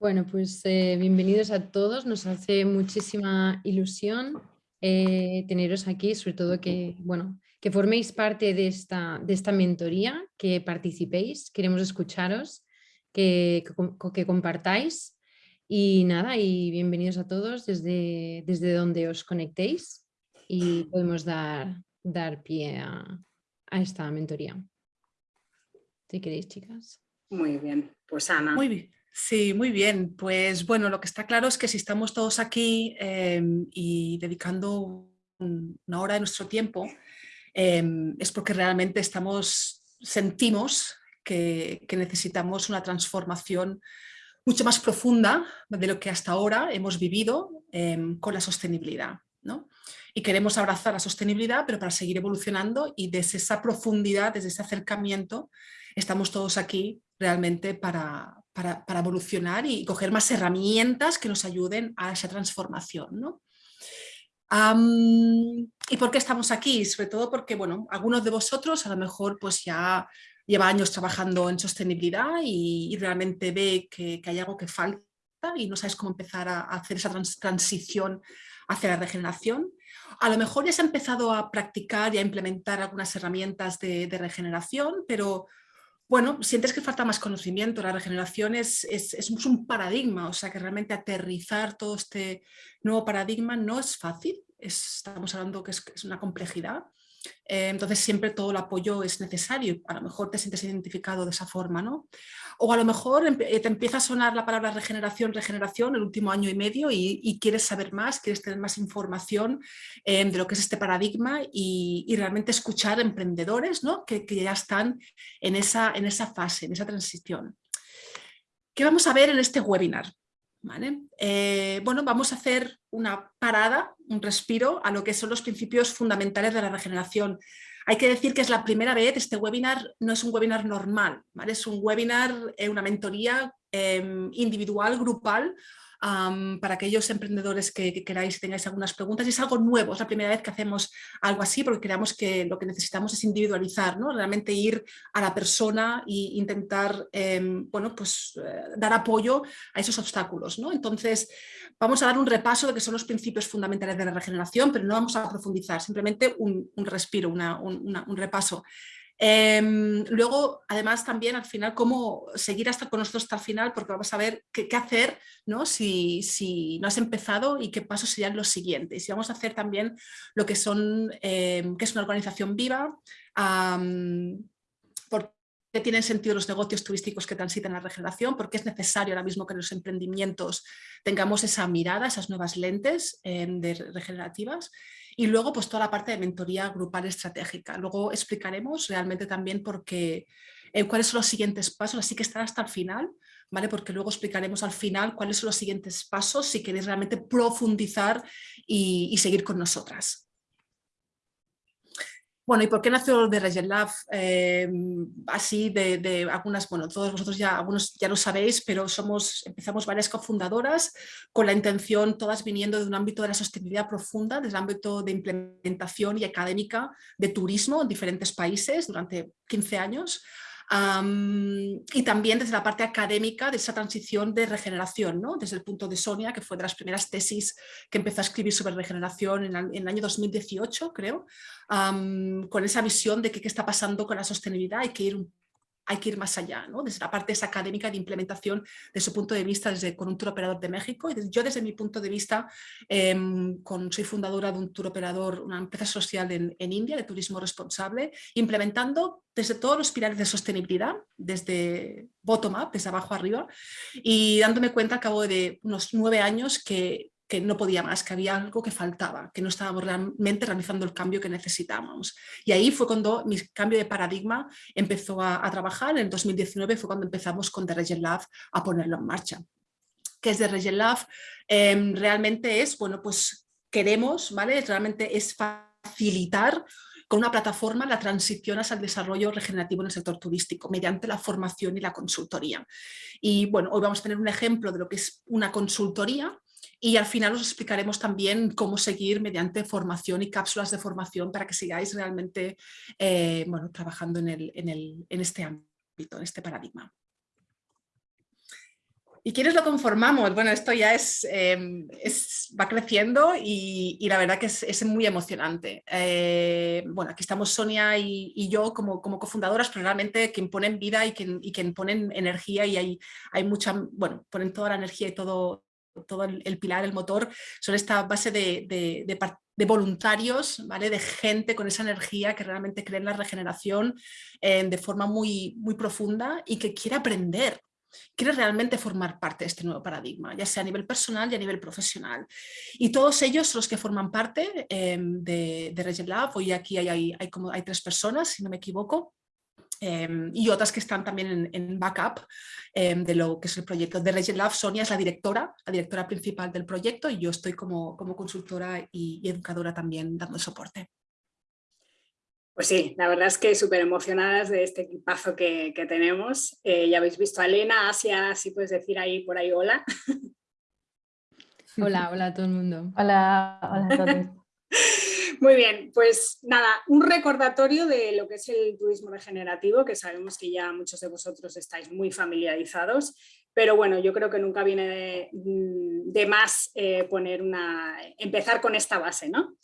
Bueno, pues eh, bienvenidos a todos. Nos hace muchísima ilusión eh, teneros aquí, sobre todo que, bueno, que forméis parte de esta, de esta mentoría, que participéis, queremos escucharos, que, que, compartáis y nada, y bienvenidos a todos desde, desde donde os conectéis y podemos dar, dar pie a, a esta mentoría. Si queréis, chicas. Muy bien, pues Ana. Muy bien. Sí, muy bien. Pues bueno, lo que está claro es que si estamos todos aquí em, y dedicando una hora de nuestro tiempo, em, es porque realmente estamos, sentimos que, necesitamos una transformación mucho más profunda de lo que hasta ahora hemos vivido em, con la sostenibilidad. Y queremos abrazar la sostenibilidad, pero para seguir evolucionando y desde esa profundidad, desde ese acercamiento, estamos todos aquí realmente para, para, evolucionar y coger más herramientas que nos ayuden a esa transformación. ¿Y por qué estamos aquí? Sobre todo porque, bueno, algunos de vosotros a lo mejor pues ya lleva años trabajando en sostenibilidad y, realmente ve que, hay algo que falta y no sabes cómo empezar a, hacer esa transición hacia la regeneración. A lo mejor ya se ha empezado a practicar y a implementar algunas herramientas de regeneración, pero bueno, sientes que falta más conocimiento, la regeneración es, es, un paradigma, o sea que realmente aterrizar todo este nuevo paradigma no es fácil, estamos hablando que es, una complejidad, entonces siempre todo el apoyo es necesario, a lo mejor te sientes identificado de esa forma, ¿no? O a lo mejor eh, te empieza a sonar la palabra regeneración, regeneración el último año y medio y, quieres saber más, quieres tener más información eh, de lo que es este paradigma y, realmente escuchar emprendedores ¿no? que, ya están en esa, en esa fase, en esa transición. ¿Qué vamos a ver en este webinar? Bueno, vamos a hacer una parada, un respiro a lo que son los principios fundamentales de la regeneración. Hay que decir que es la primera vez, este webinar no es un webinar normal, es un webinar, eh, una mentoría em, individual, grupal, para aquellos emprendedores que, que, queráis tengáis algunas preguntas. Es algo nuevo, es la primera vez que hacemos algo así porque creemos que lo que necesitamos es individualizar, ¿no? realmente ir a la persona e intentar em, bueno, pues, eh, dar apoyo a esos obstáculos. ¿no? Entonces vamos a dar un repaso de qué son los principios fundamentales de la regeneración, pero no vamos a profundizar, simplemente un, respiro, un repaso. Em, luego, además, también al final, cómo seguir hasta con nosotros hasta el final, porque vamos a ver qué, hacer ¿no? Si, no has empezado y qué pasos serían los siguientes. Y vamos a hacer también lo que son, que es una organización viva, por qué tienen sentido los negocios turísticos que transitan la regeneración, porque es necesario ahora mismo que los emprendimientos tengamos esa mirada, esas nuevas lentes em, de regenerativas y luego pues toda la parte de mentoría grupal estratégica. Luego explicaremos realmente también por qué, eh, cuáles son los siguientes pasos, así que estar hasta el final, ¿vale? porque luego explicaremos al final cuáles son los siguientes pasos si queréis realmente profundizar y seguir con nosotras. Bueno, ¿y por qué nació de Regen Lab? Em, así de, algunas, bueno, todos vosotros ya, algunos ya lo sabéis, pero somos, empezamos varias cofundadoras con la intención, todas viniendo de un ámbito de la sostenibilidad profunda, desde el ámbito de implementación y académica de turismo en diferentes países durante 15 años, y también desde la parte académica de esa transición de regeneración, ¿no? desde el punto de Sonia, que fue de las primeras tesis que empezó a escribir sobre regeneración en, el año 2018, creo, con esa visión de qué está pasando con la sostenibilidad, hay que ir un hay que ir más allá, ¿no? desde la parte académica de implementación, de su punto de vista desde, con un tour operador de México. Y yo desde mi punto de vista, em, soy fundadora de un tour operador, una empresa social en, en India de turismo responsable, implementando desde todos los pilares de sostenibilidad, desde bottom-up, desde abajo arriba, y dándome cuenta al cabo de unos nueve años que que no podía más, que había algo que faltaba, que no estábamos realmente realizando el cambio que necesitábamos. Y ahí fue cuando mi cambio de paradigma empezó a, trabajar, en 2019 fue cuando empezamos con The Regen Lab a ponerlo en marcha. ¿Qué es The Regen Lab? Em, realmente es, bueno, pues queremos, ¿vale? Realmente es facilitar con una plataforma la transición hacia el desarrollo regenerativo en el sector turístico mediante la formación y la consultoría. Y bueno, hoy vamos a tener un ejemplo de lo que es una consultoría y al final os explicaremos también cómo seguir mediante formación y cápsulas de formación para que sigáis realmente eh, bueno, trabajando en, el, en, el, en este ámbito, en este paradigma. ¿Y quiénes lo conformamos? Bueno, esto ya es, em, va creciendo y, la verdad que es, muy emocionante. Eh, bueno, aquí estamos Sonia y, yo como, como, cofundadoras, pero realmente quien ponen vida y quien, y quien ponen energía y hay, hay mucha, bueno, ponen toda la energía y todo, todo el, pilar, el motor, son esta base de, voluntarios, ¿vale? de gente con esa energía que realmente cree en la regeneración eh, de forma muy, muy profunda y que quiere aprender quiere realmente formar parte de este nuevo paradigma, ya sea a nivel personal y a nivel profesional. Y todos ellos los que forman parte em, de, de Lab, hoy aquí hay, hay, como, hay tres personas, si no me equivoco, em, y otras que están también en, backup em, de lo que es el proyecto. De Regent Lab, Sonia es la directora, la directora principal del proyecto y yo estoy como, como consultora y, y educadora también dando soporte. Pues sí, la verdad es que súper emocionadas de este equipazo que, tenemos. Eh, ya habéis visto a Elena, Asia, si puedes decir ahí por ahí hola. Hola, hola a todo el mundo. Hola, hola a todos. Muy bien, pues nada, un recordatorio de lo que es el turismo regenerativo, que sabemos que ya muchos de vosotros estáis muy familiarizados, pero bueno, yo creo que nunca viene de, más eh, poner una, empezar con esta base, ¿no?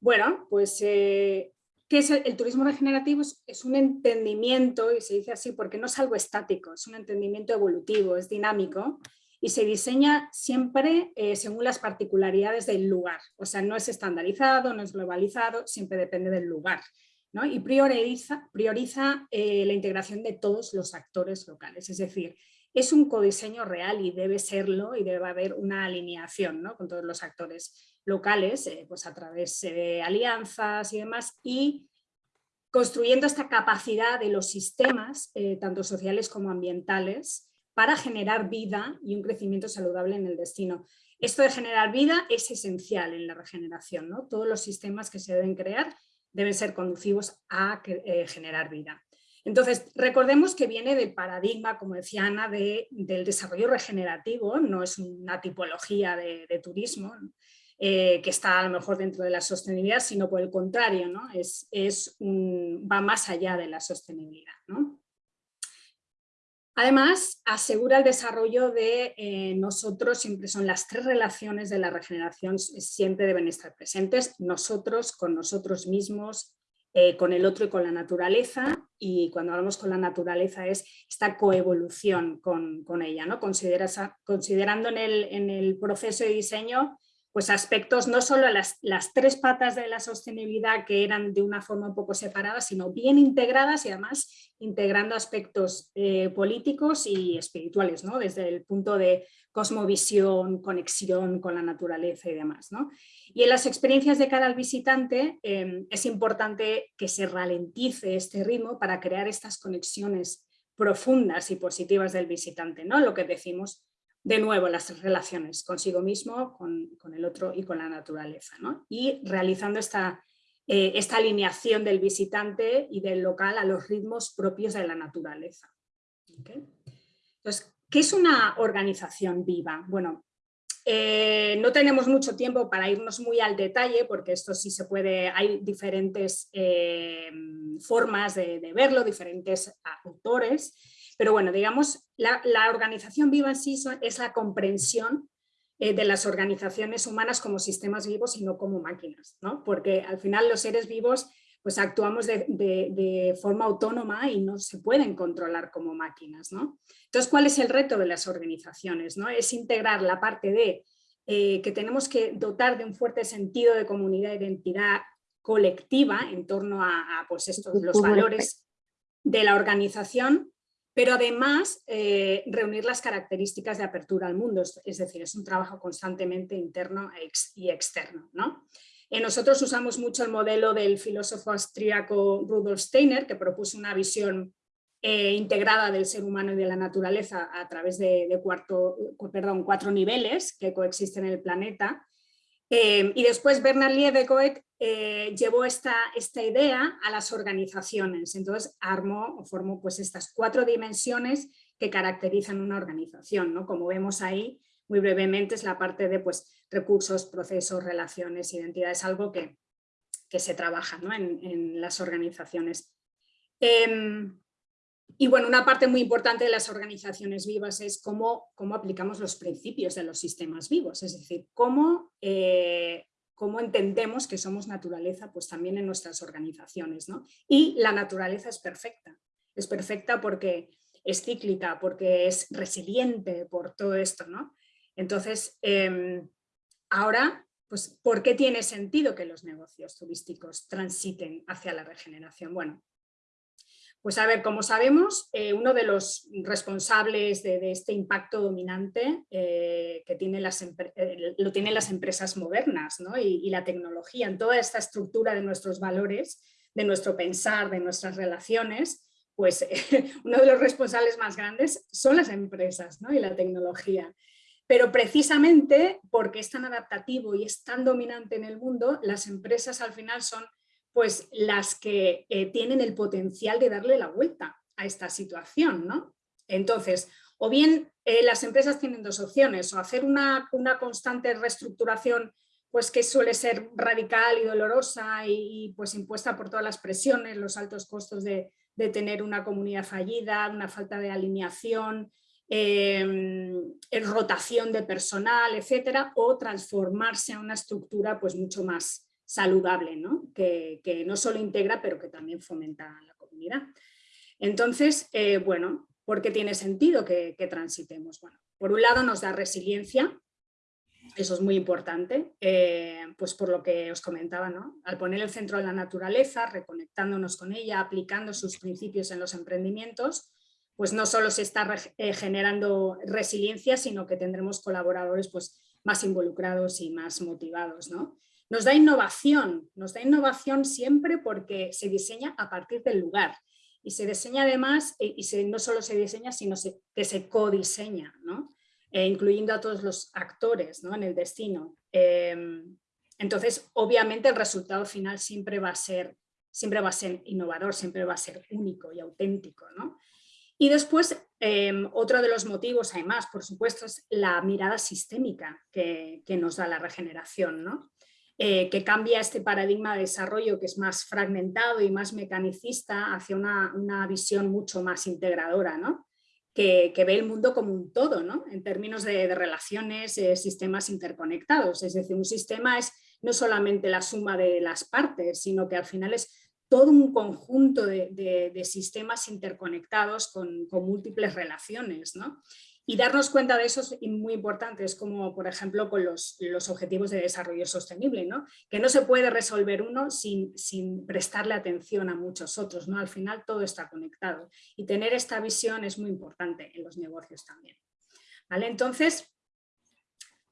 Bueno, pues eh, ¿Qué es el, turismo regenerativo? Es, un entendimiento, y se dice así porque no es algo estático, es un entendimiento evolutivo, es dinámico y se diseña siempre eh, según las particularidades del lugar. O sea, no es estandarizado, no es globalizado, siempre depende del lugar. ¿no? Y prioriza, prioriza eh, la integración de todos los actores locales. Es decir, es un codiseño real y debe serlo y debe haber una alineación ¿no? con todos los actores locales, eh, pues a través de alianzas y demás, y construyendo esta capacidad de los sistemas, tanto sociales como ambientales, para generar vida y un crecimiento saludable en el destino. Esto de generar vida es esencial en la regeneración, ¿no? Todos los sistemas que se deben crear deben ser conducivos a eh, generar vida. Entonces, recordemos que viene del paradigma, como decía Ana, del desarrollo regenerativo, no es una tipología de, turismo, eh, que está a lo mejor dentro de la sostenibilidad, sino por el contrario, ¿no? es va más allá de la sostenibilidad. ¿no? Además, asegura el desarrollo de eh, nosotros, siempre son las tres relaciones de la regeneración, siempre deben estar presentes, nosotros con nosotros mismos, eh, con el otro y con la naturaleza, y cuando hablamos con la naturaleza es esta coevolución con, con ella, ¿no? considerando en el, en el proceso de diseño pues aspectos no solo las, las tres patas de la sostenibilidad que eran de una forma un poco separada, sino bien integradas y además integrando aspectos eh, políticos y espirituales, ¿no? desde el punto de cosmovisión, conexión con la naturaleza y demás. ¿no? Y en las experiencias de cara al visitante em, es importante que se ralentice este ritmo para crear estas conexiones profundas y positivas del visitante, ¿no? lo que decimos de nuevo las relaciones consigo mismo, con, el otro y con la naturaleza. Y realizando esta, eh, esta alineación del visitante y del local a los ritmos propios de la naturaleza. Entonces, ¿qué es una organización viva? Bueno, eh, no tenemos mucho tiempo para irnos muy al detalle porque esto sí se puede, hay diferentes eh, formas de, verlo, diferentes autores, pero bueno, digamos, la, organización viva en sí es la comprensión eh, de las organizaciones humanas como sistemas vivos y no como máquinas, ¿no? Porque al final los seres vivos pues actuamos de, forma autónoma y no se pueden controlar como máquinas, ¿no? Entonces, ¿cuál es el reto de las organizaciones? ¿no? Es integrar la parte de eh, que tenemos que dotar de un fuerte sentido de comunidad e identidad colectiva en torno a, pues estos, los valores de la organización pero además eh, reunir las características de apertura al mundo, es decir, es un trabajo constantemente interno y externo. ¿no? Eh, nosotros usamos mucho el modelo del filósofo austríaco Rudolf Steiner, que propuso una visión eh, integrada del ser humano y de la naturaleza a través de, de perdón, cuatro niveles que coexisten en el planeta, Em, y después Bernard Liebegoet eh, llevó esta, esta idea a las organizaciones, entonces armó o formó pues estas cuatro dimensiones que caracterizan una organización, ¿no? como vemos ahí muy brevemente es la parte de pues, recursos, procesos, relaciones, identidades, algo que, que se trabaja ¿no? en, en, las organizaciones. Em, y bueno, una parte muy importante de las organizaciones vivas es cómo, cómo aplicamos los principios de los sistemas vivos, es decir, cómo, eh, cómo entendemos que somos naturaleza pues también en nuestras organizaciones. ¿no? Y la naturaleza es perfecta, es perfecta porque es cíclica, porque es resiliente por todo esto. ¿no? Entonces, em, ahora, pues, ¿por qué tiene sentido que los negocios turísticos transiten hacia la regeneración? Bueno, pues a ver, como sabemos, eh, uno de los responsables de, este impacto dominante eh, que tiene las, eh, lo tienen las empresas modernas y, la tecnología en toda esta estructura de nuestros valores, de nuestro pensar, de nuestras relaciones, pues uno de los responsables más grandes son las empresas y la tecnología. Pero precisamente porque es tan adaptativo y es tan dominante en el mundo, las empresas al final son pues las que eh, tienen el potencial de darle la vuelta a esta situación. ¿no? Entonces, o bien eh, las empresas tienen dos opciones, o hacer una, constante reestructuración pues que suele ser radical y dolorosa y, pues impuesta por todas las presiones, los altos costos de, tener una comunidad fallida, una falta de alineación, em, rotación de personal, etcétera, o transformarse a una estructura pues mucho más, saludable, ¿no? Que, no solo integra, pero que también fomenta la comunidad. Entonces, eh, bueno, ¿por qué tiene sentido que, transitemos? Bueno, por un lado nos da resiliencia, eso es muy importante, eh, pues por lo que os comentaba, ¿no? Al poner el centro de la naturaleza, reconectándonos con ella, aplicando sus principios en los emprendimientos, pues no solo se está eh, generando resiliencia, sino que tendremos colaboradores pues, más involucrados y más motivados. ¿no? Nos da innovación, nos da innovación siempre porque se diseña a partir del lugar y se diseña además, eh, y no solo se diseña, sino que se codiseña, ¿no? E incluyendo a todos los actores ¿no? en el destino. Em, entonces, obviamente el resultado final siempre va a ser, siempre va a ser innovador, siempre va a ser único y auténtico. ¿no? Y después, em, otro de los motivos, además, por supuesto, es la mirada sistémica que, que nos da la regeneración. ¿no? Eh, que cambia este paradigma de desarrollo que es más fragmentado y más mecanicista hacia una, visión mucho más integradora, ¿no? que, ve el mundo como un todo, ¿no? en términos de, relaciones, eh, sistemas interconectados. Es decir, un sistema es no solamente la suma de las partes, sino que al final es todo un conjunto de, sistemas interconectados con, con múltiples relaciones. ¿no? Y darnos cuenta de eso es muy importante, es como por ejemplo con los, objetivos de desarrollo sostenible, ¿no? que no se puede resolver uno sin, sin, prestarle atención a muchos otros, ¿no? al final todo está conectado y tener esta visión es muy importante en los negocios también. ¿Vale? Entonces,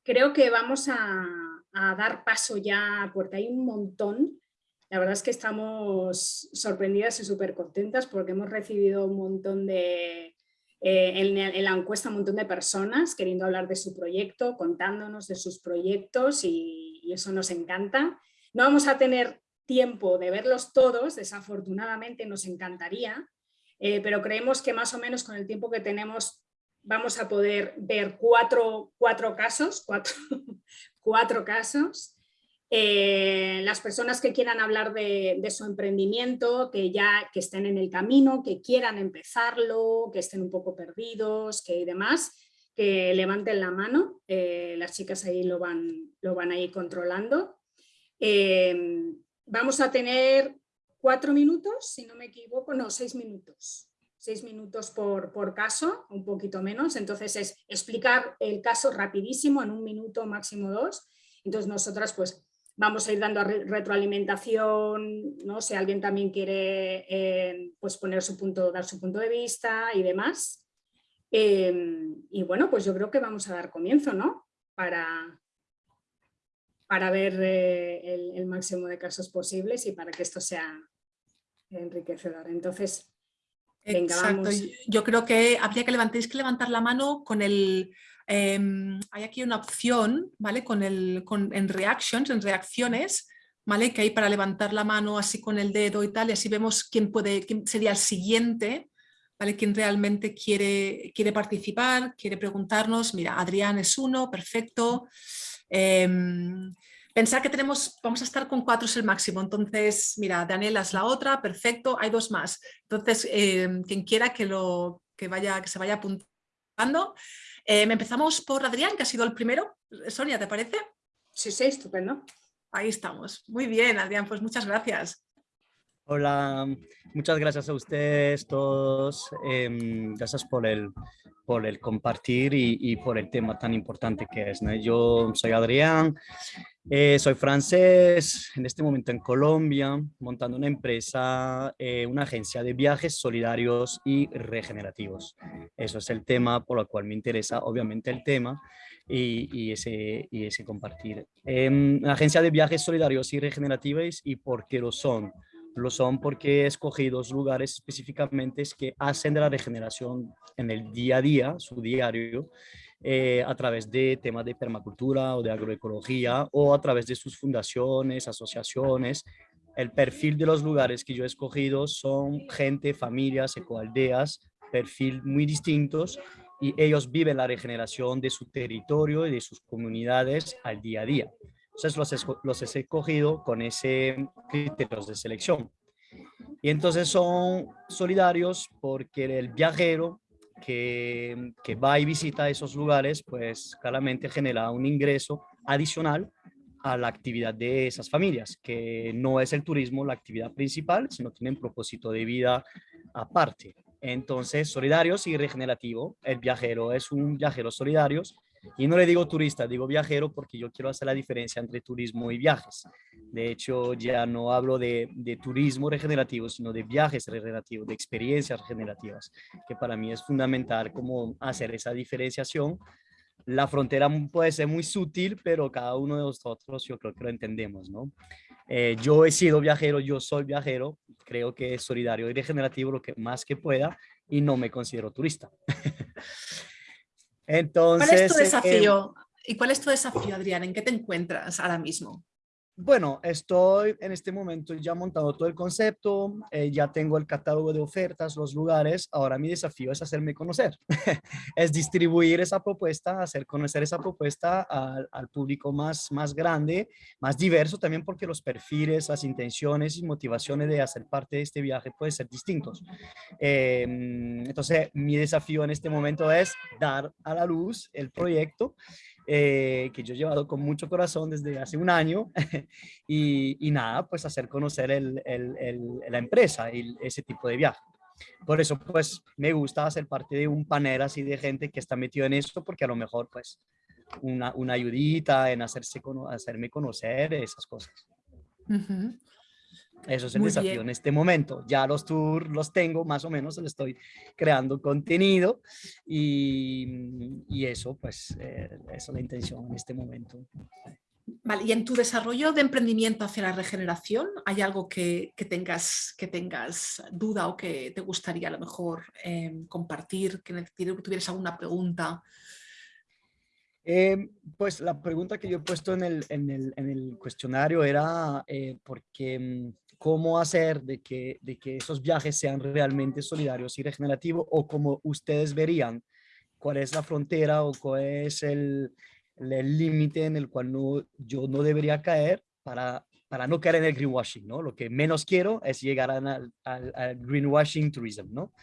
creo que vamos a, a dar paso ya, porque hay un montón, la verdad es que estamos sorprendidas y súper contentas porque hemos recibido un montón de, eh, en, la encuesta un montón de personas queriendo hablar de su proyecto, contándonos de sus proyectos y, eso nos encanta. No vamos a tener tiempo de verlos todos, desafortunadamente nos encantaría, eh, pero creemos que más o menos con el tiempo que tenemos vamos a poder ver cuatro, cuatro casos, cuatro, cuatro casos eh, las personas que quieran hablar de, su emprendimiento, que ya que estén en el camino, que quieran empezarlo, que estén un poco perdidos, que demás, que levanten la mano, eh, las chicas ahí lo van, lo van a ir controlando. Eh, vamos a tener cuatro minutos, si no me equivoco, no, seis minutos. Seis minutos por, por caso, un poquito menos, entonces es explicar el caso rapidísimo, en un minuto, máximo dos. Entonces nosotras pues vamos a ir dando retroalimentación, ¿no? si alguien también quiere eh, pues poner su punto, dar su punto de vista y demás. Em, y bueno, pues yo creo que vamos a dar comienzo, ¿no? Para, para ver eh, el, máximo de casos posibles y para que esto sea enriquecedor. Entonces, venga, vamos. Yo creo que habría que levantar, que levantar la mano con el, Em, hay aquí una opción, ¿vale? Con el, en reactions, en reacciones, ¿vale? Que hay para levantar la mano así con el dedo y tal, y así vemos quién, puede, quién sería el siguiente, ¿vale? Quién realmente quiere, quiere participar, quiere preguntarnos, mira, Adrián es uno, perfecto. Em, Pensar que tenemos, vamos a estar con cuatro es el máximo, entonces, mira, Daniela es la otra, perfecto, hay dos más. Entonces, eh, quien quiera que, lo, que, vaya, que se vaya apuntando. Eh, empezamos por Adrián, que ha sido el primero. Sonia, ¿te parece? Sí, sí, estupendo. Ahí estamos. Muy bien, Adrián, pues muchas gracias. Hola, muchas gracias a ustedes todos. Em, gracias por el, por el compartir y, por el tema tan importante que es. Yo soy Adrián, eh, soy francés, en este momento en Colombia, montando una empresa, eh, una agencia de viajes solidarios y regenerativos. Eso es el tema por el cual me interesa, obviamente, el tema y, ese, y ese compartir. Eh, agencia de viajes solidarios y regenerativos y por qué lo son lo son porque he escogido lugares específicamente que hacen de la regeneración en el día a día, su diario, eh, a través de temas de permacultura o de agroecología o a través de sus fundaciones, asociaciones. El perfil de los lugares que yo he escogido son gente, familias, ecoaldeas, perfil muy distintos y ellos viven la regeneración de su territorio y de sus comunidades al día a día. Entonces los, he escogido con ese criterios de selección. Y entonces son solidarios porque el viajero que, que, va y visita esos lugares, pues claramente genera un ingreso adicional a la actividad de esas familias, que no es el turismo la actividad principal, sino tienen propósito de vida aparte. Entonces, solidarios y regenerativo, el viajero es un viajero solidarios y no le digo turista, digo viajero porque yo quiero hacer la diferencia entre turismo y viajes. De hecho, ya no hablo de, turismo regenerativo, sino de viajes regenerativos, de experiencias regenerativas, que para mí es fundamental como hacer esa diferenciación. La frontera puede ser muy sutil, pero cada uno de nosotros yo creo que lo entendemos, ¿no? Eh, yo he sido viajero, yo soy viajero, creo que es solidario y regenerativo lo que más que pueda y no me considero turista. Entonces, ¿Cuál es tu desafío? ¿Y cuál es tu desafío, Adrián? ¿En qué te encuentras ahora mismo? Bueno, estoy en este momento ya montado todo el concepto, eh, ya tengo el catálogo de ofertas, los lugares. Ahora mi desafío es hacerme conocer, es distribuir esa propuesta, hacer conocer esa propuesta al, público más, más grande, más diverso también porque los perfiles, las intenciones y motivaciones de hacer parte de este viaje pueden ser distintos. Eh, entonces, mi desafío en este momento es dar a la luz el proyecto eh, que yo he llevado con mucho corazón desde hace un año y, nada, pues hacer conocer el, el, la empresa y ese tipo de viaje. Por eso, pues, me gusta hacer parte de un panel así de gente que está metido en esto, porque a lo mejor, pues, una, una ayudita en hacerse, hacerme conocer esas cosas. Eso es el desafío en este momento. Ya los tours los tengo, más o menos, le estoy creando contenido y, y eso, pues, eh, es la intención en este momento. Vale, y en tu desarrollo de emprendimiento hacia la regeneración, ¿hay algo que, que tengas, que tengas duda o que te gustaría a lo mejor em, compartir, que, que tuvieras alguna pregunta? Eh, pues la pregunta que yo he puesto en el, en el, en el cuestionario era eh, porque mm, cómo hacer de que, de que esos viajes sean realmente solidarios y regenerativos o como ustedes verían cuál es la frontera o cuál es el límite en el cual no, yo no debería caer para, para no caer en el greenwashing, ¿no? Lo que menos quiero es llegar al, al, greenwashing tourism, ¿no?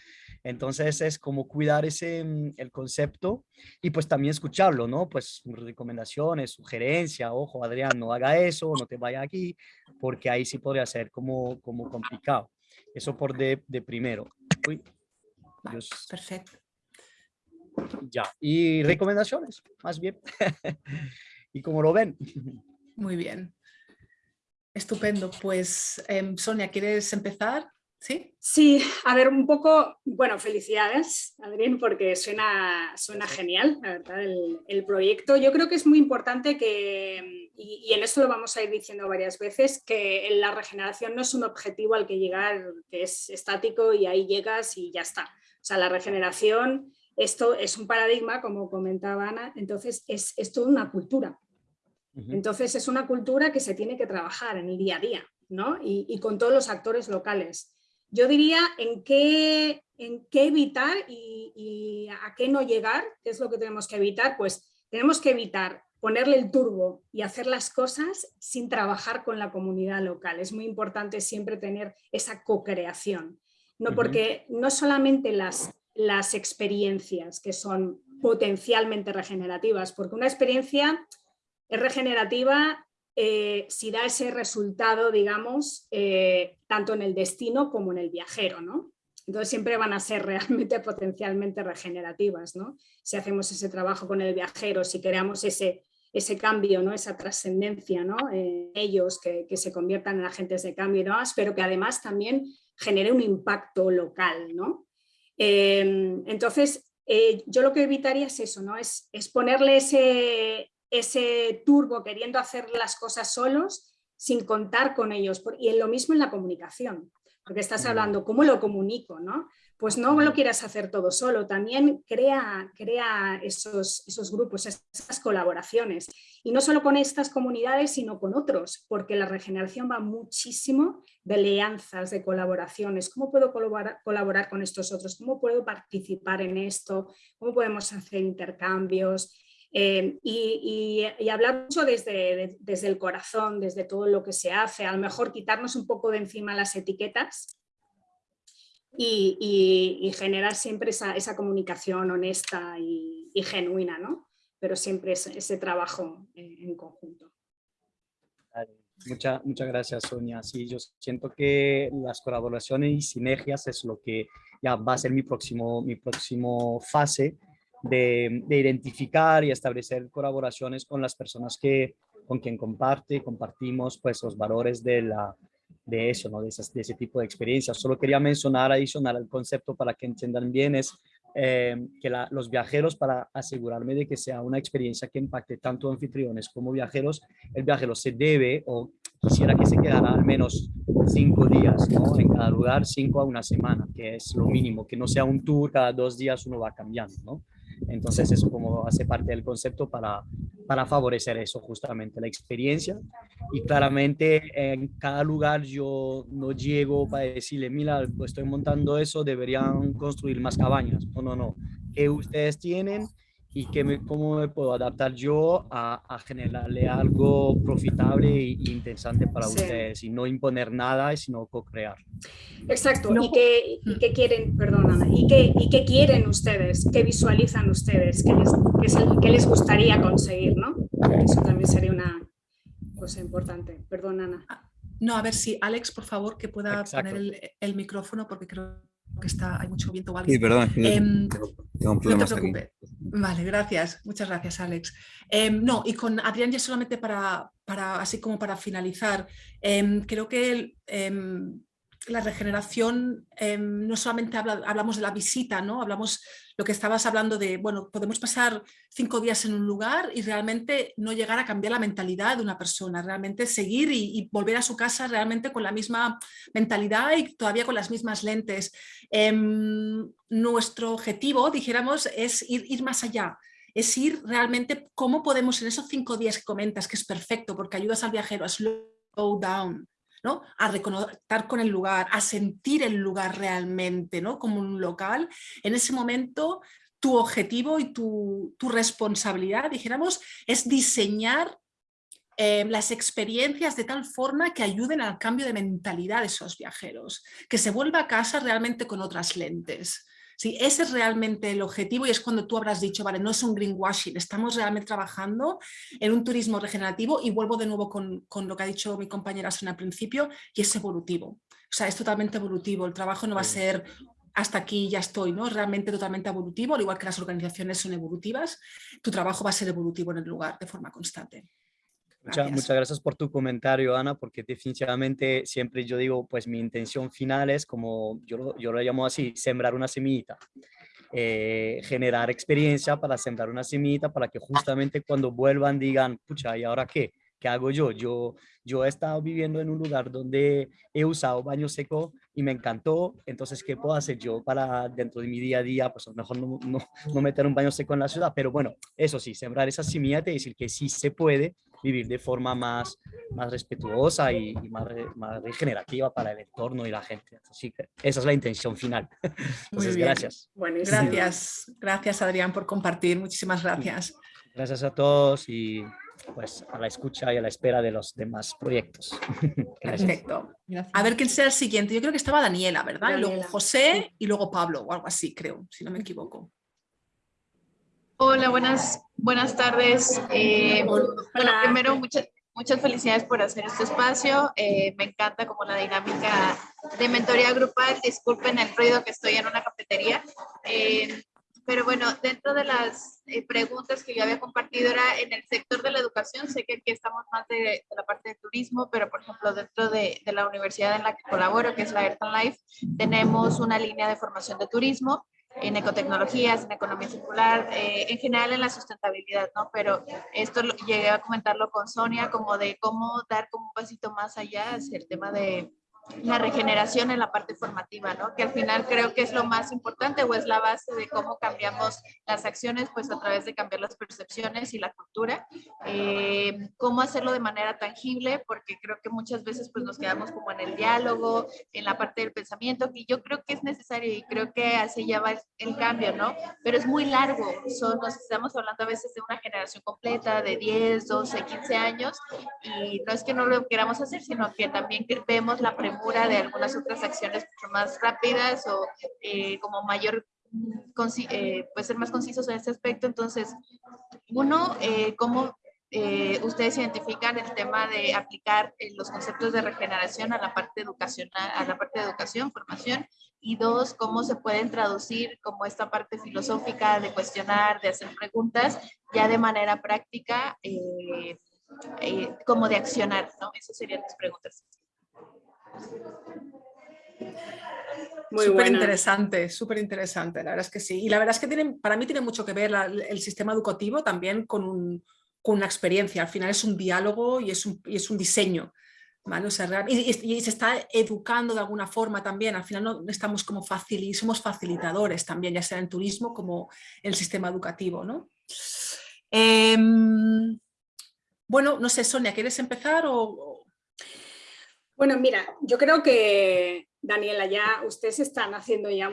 Entonces es como cuidar ese, mm, el concepto y pues también escucharlo, ¿no? Pues recomendaciones, sugerencias, ojo Adrián, no haga eso, no te vaya aquí, porque ahí sí podría ser como, como complicado. Eso por de, de primero. Uy, Perfecto. Ya, y recomendaciones, más bien. y como lo ven. Muy bien. Estupendo. Pues, em, Sonia, ¿quieres empezar? ¿Sí? Sí, a ver, un poco, bueno, felicidades, Adrián, porque suena, suena genial, la verdad, el, proyecto. Yo creo que es muy importante que, y, en esto lo vamos a ir diciendo varias veces, que la regeneración no es un objetivo al que llegar, que es estático y ahí llegas y ya está. O sea, la regeneración, esto es un paradigma, como comentaba Ana, entonces es, es toda una cultura. Entonces es una cultura que se tiene que trabajar en el día a día, ¿no? y con todos los actores locales yo diría en qué, en qué evitar y, a qué no llegar, qué es lo que tenemos que evitar, pues tenemos que evitar ponerle el turbo y hacer las cosas sin trabajar con la comunidad local. Es muy importante siempre tener esa co-creación. No, porque no solamente las, las experiencias que son potencialmente regenerativas, porque una experiencia es regenerativa eh, si da ese resultado, digamos, eh, tanto en el destino como en el viajero, ¿no? Entonces siempre van a ser realmente potencialmente regenerativas, ¿no? Si hacemos ese trabajo con el viajero, si creamos ese, ese cambio, ¿no? esa trascendencia, ¿no? ellos que, se conviertan en agentes de cambio, ¿no? pero que además también genere un impacto local. ¿no? Em, entonces, eh, yo lo que evitaría es eso, ¿no? es, es ponerle ese, ese turbo queriendo hacer las cosas solos sin contar con ellos. Y lo mismo en la comunicación porque estás hablando, ¿cómo lo comunico? ¿no? Pues no lo quieras hacer todo solo, también crea, crea esos, esos grupos, esas colaboraciones. Y no solo con estas comunidades, sino con otros, porque la regeneración va muchísimo de alianzas, de colaboraciones. ¿Cómo puedo colaborar, colaborar con estos otros? ¿Cómo puedo participar en esto? ¿Cómo podemos hacer intercambios? Eh, y, hablar mucho desde, desde el corazón, desde todo lo que se hace, a lo mejor quitarnos un poco de encima las etiquetas y, generar siempre esa, esa comunicación honesta y, genuina, ¿no? pero siempre ese, trabajo en, conjunto. Muchas, muchas gracias, Sonia. Sí, yo siento que las colaboraciones y sinergias es lo que ya va a ser mi próximo, mi próximo fase de, identificar y establecer colaboraciones con las personas que, con quien comparte, compartimos pues los valores de, la, de eso, ¿no? de, ese tipo de experiencias. Solo quería mencionar, adicional al concepto para que entiendan bien, es eh, que los viajeros, para asegurarme de que sea una experiencia que impacte tanto anfitriones como viajeros, el viajero se debe o quisiera que se quedara al menos cinco días ¿no? en cada lugar, cinco a una semana, que es lo mínimo, que no sea un tour, cada dos días uno va cambiando, ¿no? Entonces eso como hace parte del concepto para, para favorecer eso justamente, la experiencia. Y claramente en cada lugar yo no llego para decirle, mira, estoy montando eso, deberían construir más cabañas. No, no, no. ¿Qué ustedes tienen? Y que me, cómo me puedo adaptar yo a, a generarle algo profitable e interesante para ustedes y no imponer nada, sino co-crear. Exacto, ¿Y, qué, y, qué, quieren, perdón ¿y qué, y qué quieren ustedes? ¿Qué visualizan ustedes? ¿Qué les, qué es el, qué les gustaría conseguir? ¿no? Eso también sería una cosa importante. Perdón, Ana. Ah, no, a ver si Alex, por favor, que pueda poner el, el micrófono porque creo que está, hay mucho viento o algo. Sí, perdón. Em, no te preocupes. Vale, gracias. Muchas gracias, Alex. Em, no, y con Adrián ya solamente para, para así como para finalizar, em, creo que la regeneración no solamente hablamos de la visita, ¿no? Hablamos lo que estabas hablando de, bueno, podemos pasar cinco días en un lugar y realmente no llegar a cambiar la mentalidad de una persona, realmente seguir y, volver a su casa realmente con la misma mentalidad y todavía con las mismas lentes. Em, nuestro objetivo, dijéramos, es ir, ir más allá, es ir realmente cómo podemos en esos cinco días que comentas, que es perfecto porque ayudas al viajero a slow down, a reconectar con el lugar, a sentir el lugar realmente ¿no? como un local, en ese momento tu objetivo y tu, responsabilidad, dijéramos, es diseñar eh, las experiencias de tal forma que ayuden al cambio de mentalidad de esos viajeros, que se vuelva a casa realmente con otras lentes. Sí, ese es realmente el objetivo y es cuando tú habrás dicho, vale, no es un greenwashing, estamos realmente trabajando en un turismo regenerativo y vuelvo de nuevo con, lo que ha dicho mi compañera en al principio y es evolutivo. O sea, es totalmente evolutivo, el trabajo no va a ser hasta aquí ya estoy, ¿no? Es realmente totalmente evolutivo, al igual que las organizaciones son evolutivas, tu trabajo va a ser evolutivo en el lugar de forma constante. Muchas gracias por tu comentario, Ana, porque definitivamente siempre yo digo, pues mi intención final es como, yo, yo lo llamo así, sembrar una semillita. Eh, generar experiencia para sembrar una semillita para que justamente cuando vuelvan digan, pucha, ¿y ahora qué? ¿Qué hago yo? Yo, yo he estado viviendo en un lugar donde he usado baño seco y me encantó, entonces, ¿qué puedo hacer yo para dentro de mi día a día? Pues a lo mejor no, no, no meter un baño seco en la ciudad, pero bueno, eso sí, sembrar esa semillita y decir que sí se puede vivir de forma más, más respetuosa y, más, más, regenerativa para el entorno y la gente. Así que esa es la intención final. Entonces, gracias. Gracias, gracias Adrián por compartir, muchísimas gracias. Gracias a todos y pues a la escucha y a la espera de los demás proyectos. Perfecto. A ver quién sea el siguiente. Yo creo que estaba Daniela, ¿verdad? Y luego José y luego Pablo o algo así, creo, si no me equivoco. Hola, buenas, buenas tardes. Eh, bueno, primero, muchas, muchas felicidades por hacer este espacio. Eh, me encanta como la dinámica de mentoría grupal. Disculpen el ruido que estoy en una cafetería. Eh, pero bueno, dentro de las eh, preguntas que yo había compartido era en el sector de la educación, sé que aquí estamos más de, la parte de turismo, pero por ejemplo dentro de, de, la universidad en la que colaboro, que es la Earth and Life, tenemos una línea de formación de turismo en ecotecnologías, en economía circular, eh, en general en la sustentabilidad, ¿no? Pero esto lo, llegué a comentarlo con Sonia, como de cómo dar como un pasito más allá hacia el tema de la regeneración en la parte formativa, ¿no? Que al final creo que es lo más importante o es la base de cómo cambiamos las acciones, pues a través de cambiar las percepciones y la cultura. Eh, cómo hacerlo de manera tangible, porque creo que muchas veces pues nos quedamos como en el diálogo, en la parte del pensamiento, que yo creo que es necesario y creo que así ya va el cambio, ¿no? Pero es muy largo, nos estamos hablando a veces de una generación completa de 10, 12, 15 años y no es que no lo queramos hacer, sino que también vemos la pregunta de algunas otras acciones mucho más rápidas o eh, como mayor, eh, puede ser más concisos en este aspecto. Entonces, uno, eh, ¿cómo ustedes identifican el tema de aplicar los conceptos de regeneración a la parte educacional, a la parte de educación, formación? Y dos, ¿cómo se pueden traducir como esta parte filosófica de cuestionar, de hacer preguntas, ya de manera práctica, como de accionar, ¿no? Esas serían las preguntas. Muy súper interesante, súper interesante, la verdad es que sí. Y la verdad es que para mí tiene mucho que ver el sistema educativo también con, una experiencia. Al final es un diálogo y es un, es un diseño. ¿vale? y, se está educando de alguna forma también. Al final no estamos como facil, somos facilitadores también, ya sea en turismo como en el sistema educativo. ¿no? Em, bueno, no sé, Sonia, ¿quieres empezar o, bueno, mira, yo creo que, Daniela, ya ustedes están haciendo ya,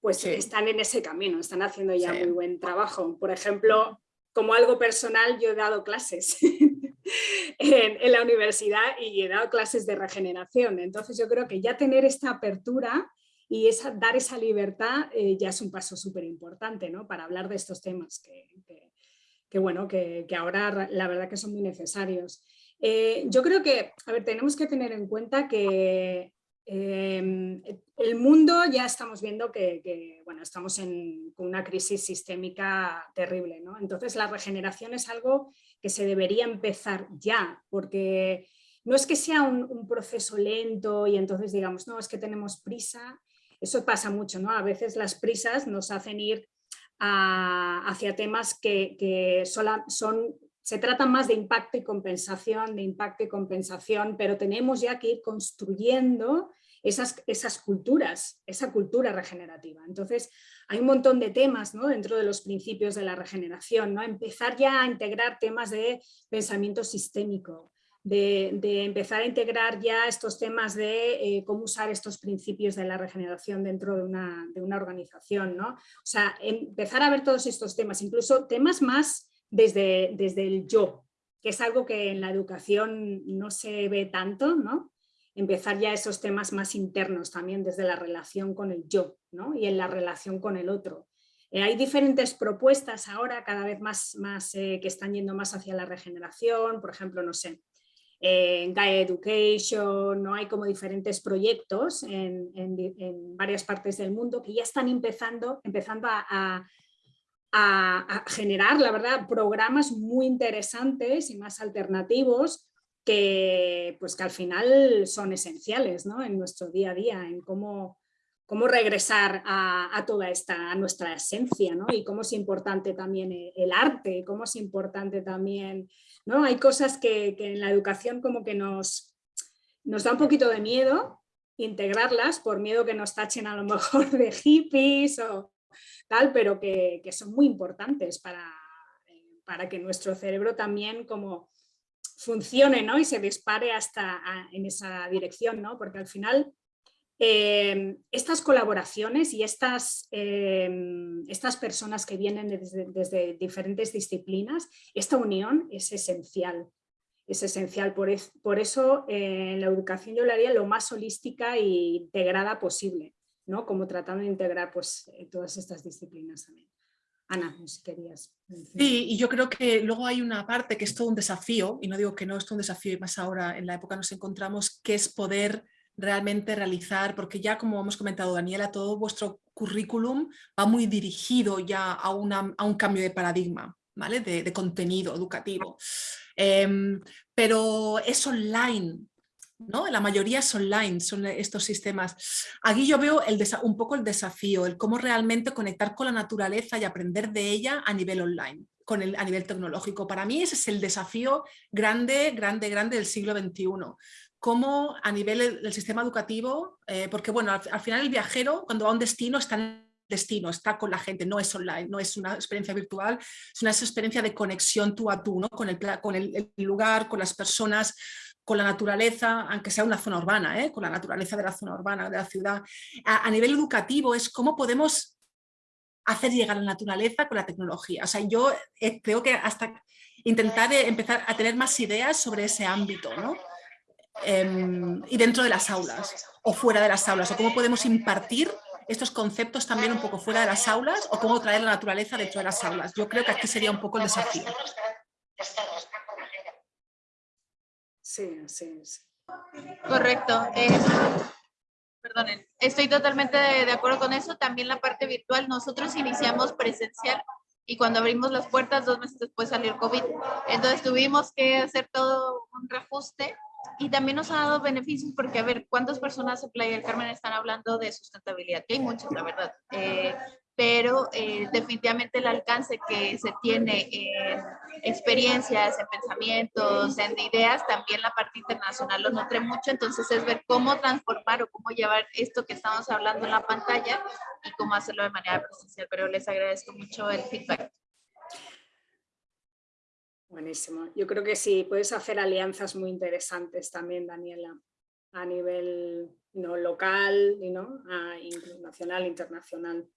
pues están en ese camino, están haciendo ya muy buen trabajo. Por ejemplo, como algo personal, yo he dado clases en, la universidad y he dado clases de regeneración. Entonces yo creo que ya tener esta apertura y esa, dar esa libertad eh, ya es un paso súper importante ¿no? para hablar de estos temas que, bueno, que, que, ahora la verdad que son muy necesarios. Eh, yo creo que, a ver, tenemos que tener en cuenta que em, el mundo ya estamos viendo que, bueno, estamos en, una crisis sistémica terrible, ¿no? Entonces la regeneración es algo que se debería empezar ya, porque no es que sea un, proceso lento y entonces digamos, no, es que tenemos prisa, eso pasa mucho, ¿no? A veces las prisas nos hacen ir hacia temas que son se trata más de impacto y compensación, de impacto y compensación, pero tenemos ya que ir construyendo esas, esas culturas, esa cultura regenerativa. Entonces, hay un montón de temas ¿no? dentro de los principios de la regeneración, ¿no? empezar ya a integrar temas de pensamiento sistémico, de, empezar a integrar ya estos temas de eh, cómo usar estos principios de la regeneración dentro de una, de una organización. ¿no? O sea, empezar a ver todos estos temas, incluso temas más desde, desde el yo, que es algo que en la educación no se ve tanto, ¿no? Empezar ya esos temas más internos también desde la relación con el yo ¿no? y en la relación con el otro. Eh, hay diferentes propuestas ahora cada vez más, más eh, que están yendo más hacia la regeneración, por ejemplo, no sé, en Gaia Education, ¿no? hay como diferentes proyectos en, en, varias partes del mundo que ya están empezando, empezando a, generar, la verdad, programas muy interesantes y más alternativos que, pues, que al final son esenciales ¿no? en nuestro día a día, en cómo, cómo regresar a, toda esta, a nuestra esencia, ¿no? Y cómo es importante también el arte, cómo es importante también, ¿no? Hay cosas que, que, en la educación como que nos, nos da un poquito de miedo integrarlas, por miedo que nos tachen a lo mejor de hippies o, tal, pero que, son muy importantes para, eh, para, que nuestro cerebro también como funcione ¿no? y se dispare hasta en esa dirección, ¿no? porque al final eh, estas colaboraciones y estas, eh, estas personas que vienen desde, diferentes disciplinas, esta unión es esencial. Es esencial, por, por eso en la educación yo la haría lo más holística e integrada posible, ¿no? como tratando de integrar pues, todas estas disciplinas también. Ana, si querías. Sí, y yo creo que luego hay una parte que es todo un desafío, y no digo que no es todo un desafío, y más ahora en la época nos encontramos, que es poder realmente realizar, porque ya como hemos comentado Daniela, todo vuestro currículum va muy dirigido ya a, una, a un cambio de paradigma, ¿vale? De, contenido educativo. Em, pero es online, la mayoría es online, son estos sistemas. Aquí yo veo el un poco el desafío, el cómo realmente conectar con la naturaleza y aprender de ella a nivel online, con el, a nivel tecnológico. Para mí ese es el desafío grande, grande, grande del siglo XXI. Cómo a nivel del sistema educativo, eh, porque bueno, al, final el viajero cuando va a un destino está en el destino, está con la gente, no es online, no es una experiencia virtual, es una experiencia de conexión tú a tú, ¿no? con, el, con el lugar, con las personas, con la naturaleza, aunque sea una zona urbana, ¿eh? con la naturaleza de la zona urbana, de la ciudad. A, nivel educativo es cómo podemos hacer llegar la naturaleza con la tecnología. O sea, yo eh, creo que hasta intentar eh, empezar a tener más ideas sobre ese ámbito, ¿no? Em, y dentro de las aulas o fuera de las aulas, o cómo podemos impartir estos conceptos también un poco fuera de las aulas o cómo traer la naturaleza dentro de las aulas. Yo creo que aquí sería un poco el desafío. Sí, sí, sí. Correcto. Eh, perdonen, estoy totalmente de, acuerdo con eso. También la parte virtual, nosotros iniciamos presencial y cuando abrimos las puertas, dos meses después salió el COVID. Entonces tuvimos que hacer todo un reajuste y también nos ha dado beneficios porque, a ver, ¿cuántas personas en Playa del Carmen están hablando de sustentabilidad? Que hay muchas, la verdad. Eh, pero eh, definitivamente el alcance que se tiene en experiencias, en pensamientos, en ideas, también la parte internacional lo nutre mucho, entonces es ver cómo transformar o cómo llevar esto que estamos hablando en la pantalla y cómo hacerlo de manera presencial, pero les agradezco mucho el feedback. Buenísimo. Yo creo que sí, puedes hacer alianzas muy interesantes también, Daniela, a nivel ¿no? local, y ¿no? nacional, internacional.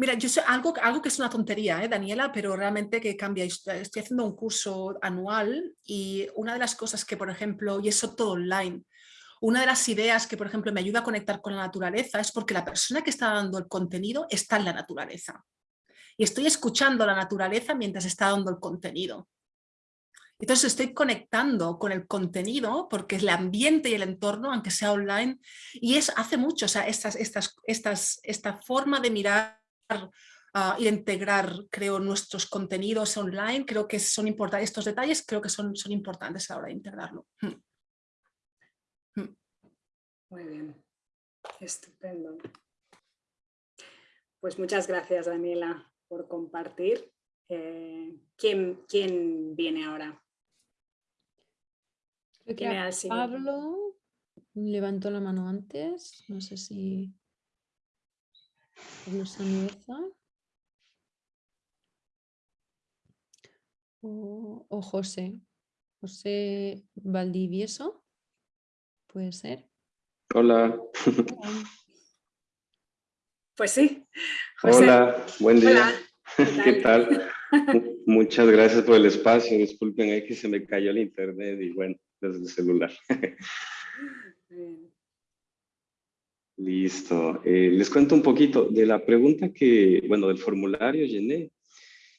Mira, yo sé algo, algo que es una tontería, ¿eh, Daniela, pero realmente que cambia. Estoy haciendo un curso anual y una de las cosas que, por ejemplo, y eso todo online, una de las ideas que, por ejemplo, me ayuda a conectar con la naturaleza es porque la persona que está dando el contenido está en la naturaleza. Y estoy escuchando la naturaleza mientras está dando el contenido. Entonces estoy conectando con el contenido porque el ambiente y el entorno, aunque sea online, y es, hace mucho, o sea, estas, estas, estas, esta forma de mirar uh, integrar, creo, nuestros contenidos online, creo que son importantes, estos detalles creo que son, son importantes a la hora de integrarlo. Hmm. Hmm. Muy bien, estupendo. Pues muchas gracias, Daniela, por compartir. Eh, ¿quién, ¿quién, viene ahora? Creo que Pablo levantó la mano antes, no sé si... O, José. José Valdivieso. Puede ser. Hola. Pues sí. Hola, buen día. ¿Qué tal? Muchas gracias por el espacio. Disculpen, que se me cayó el internet y bueno, desde el celular. Listo. Eh, les cuento un poquito de la pregunta que, bueno, del formulario llené.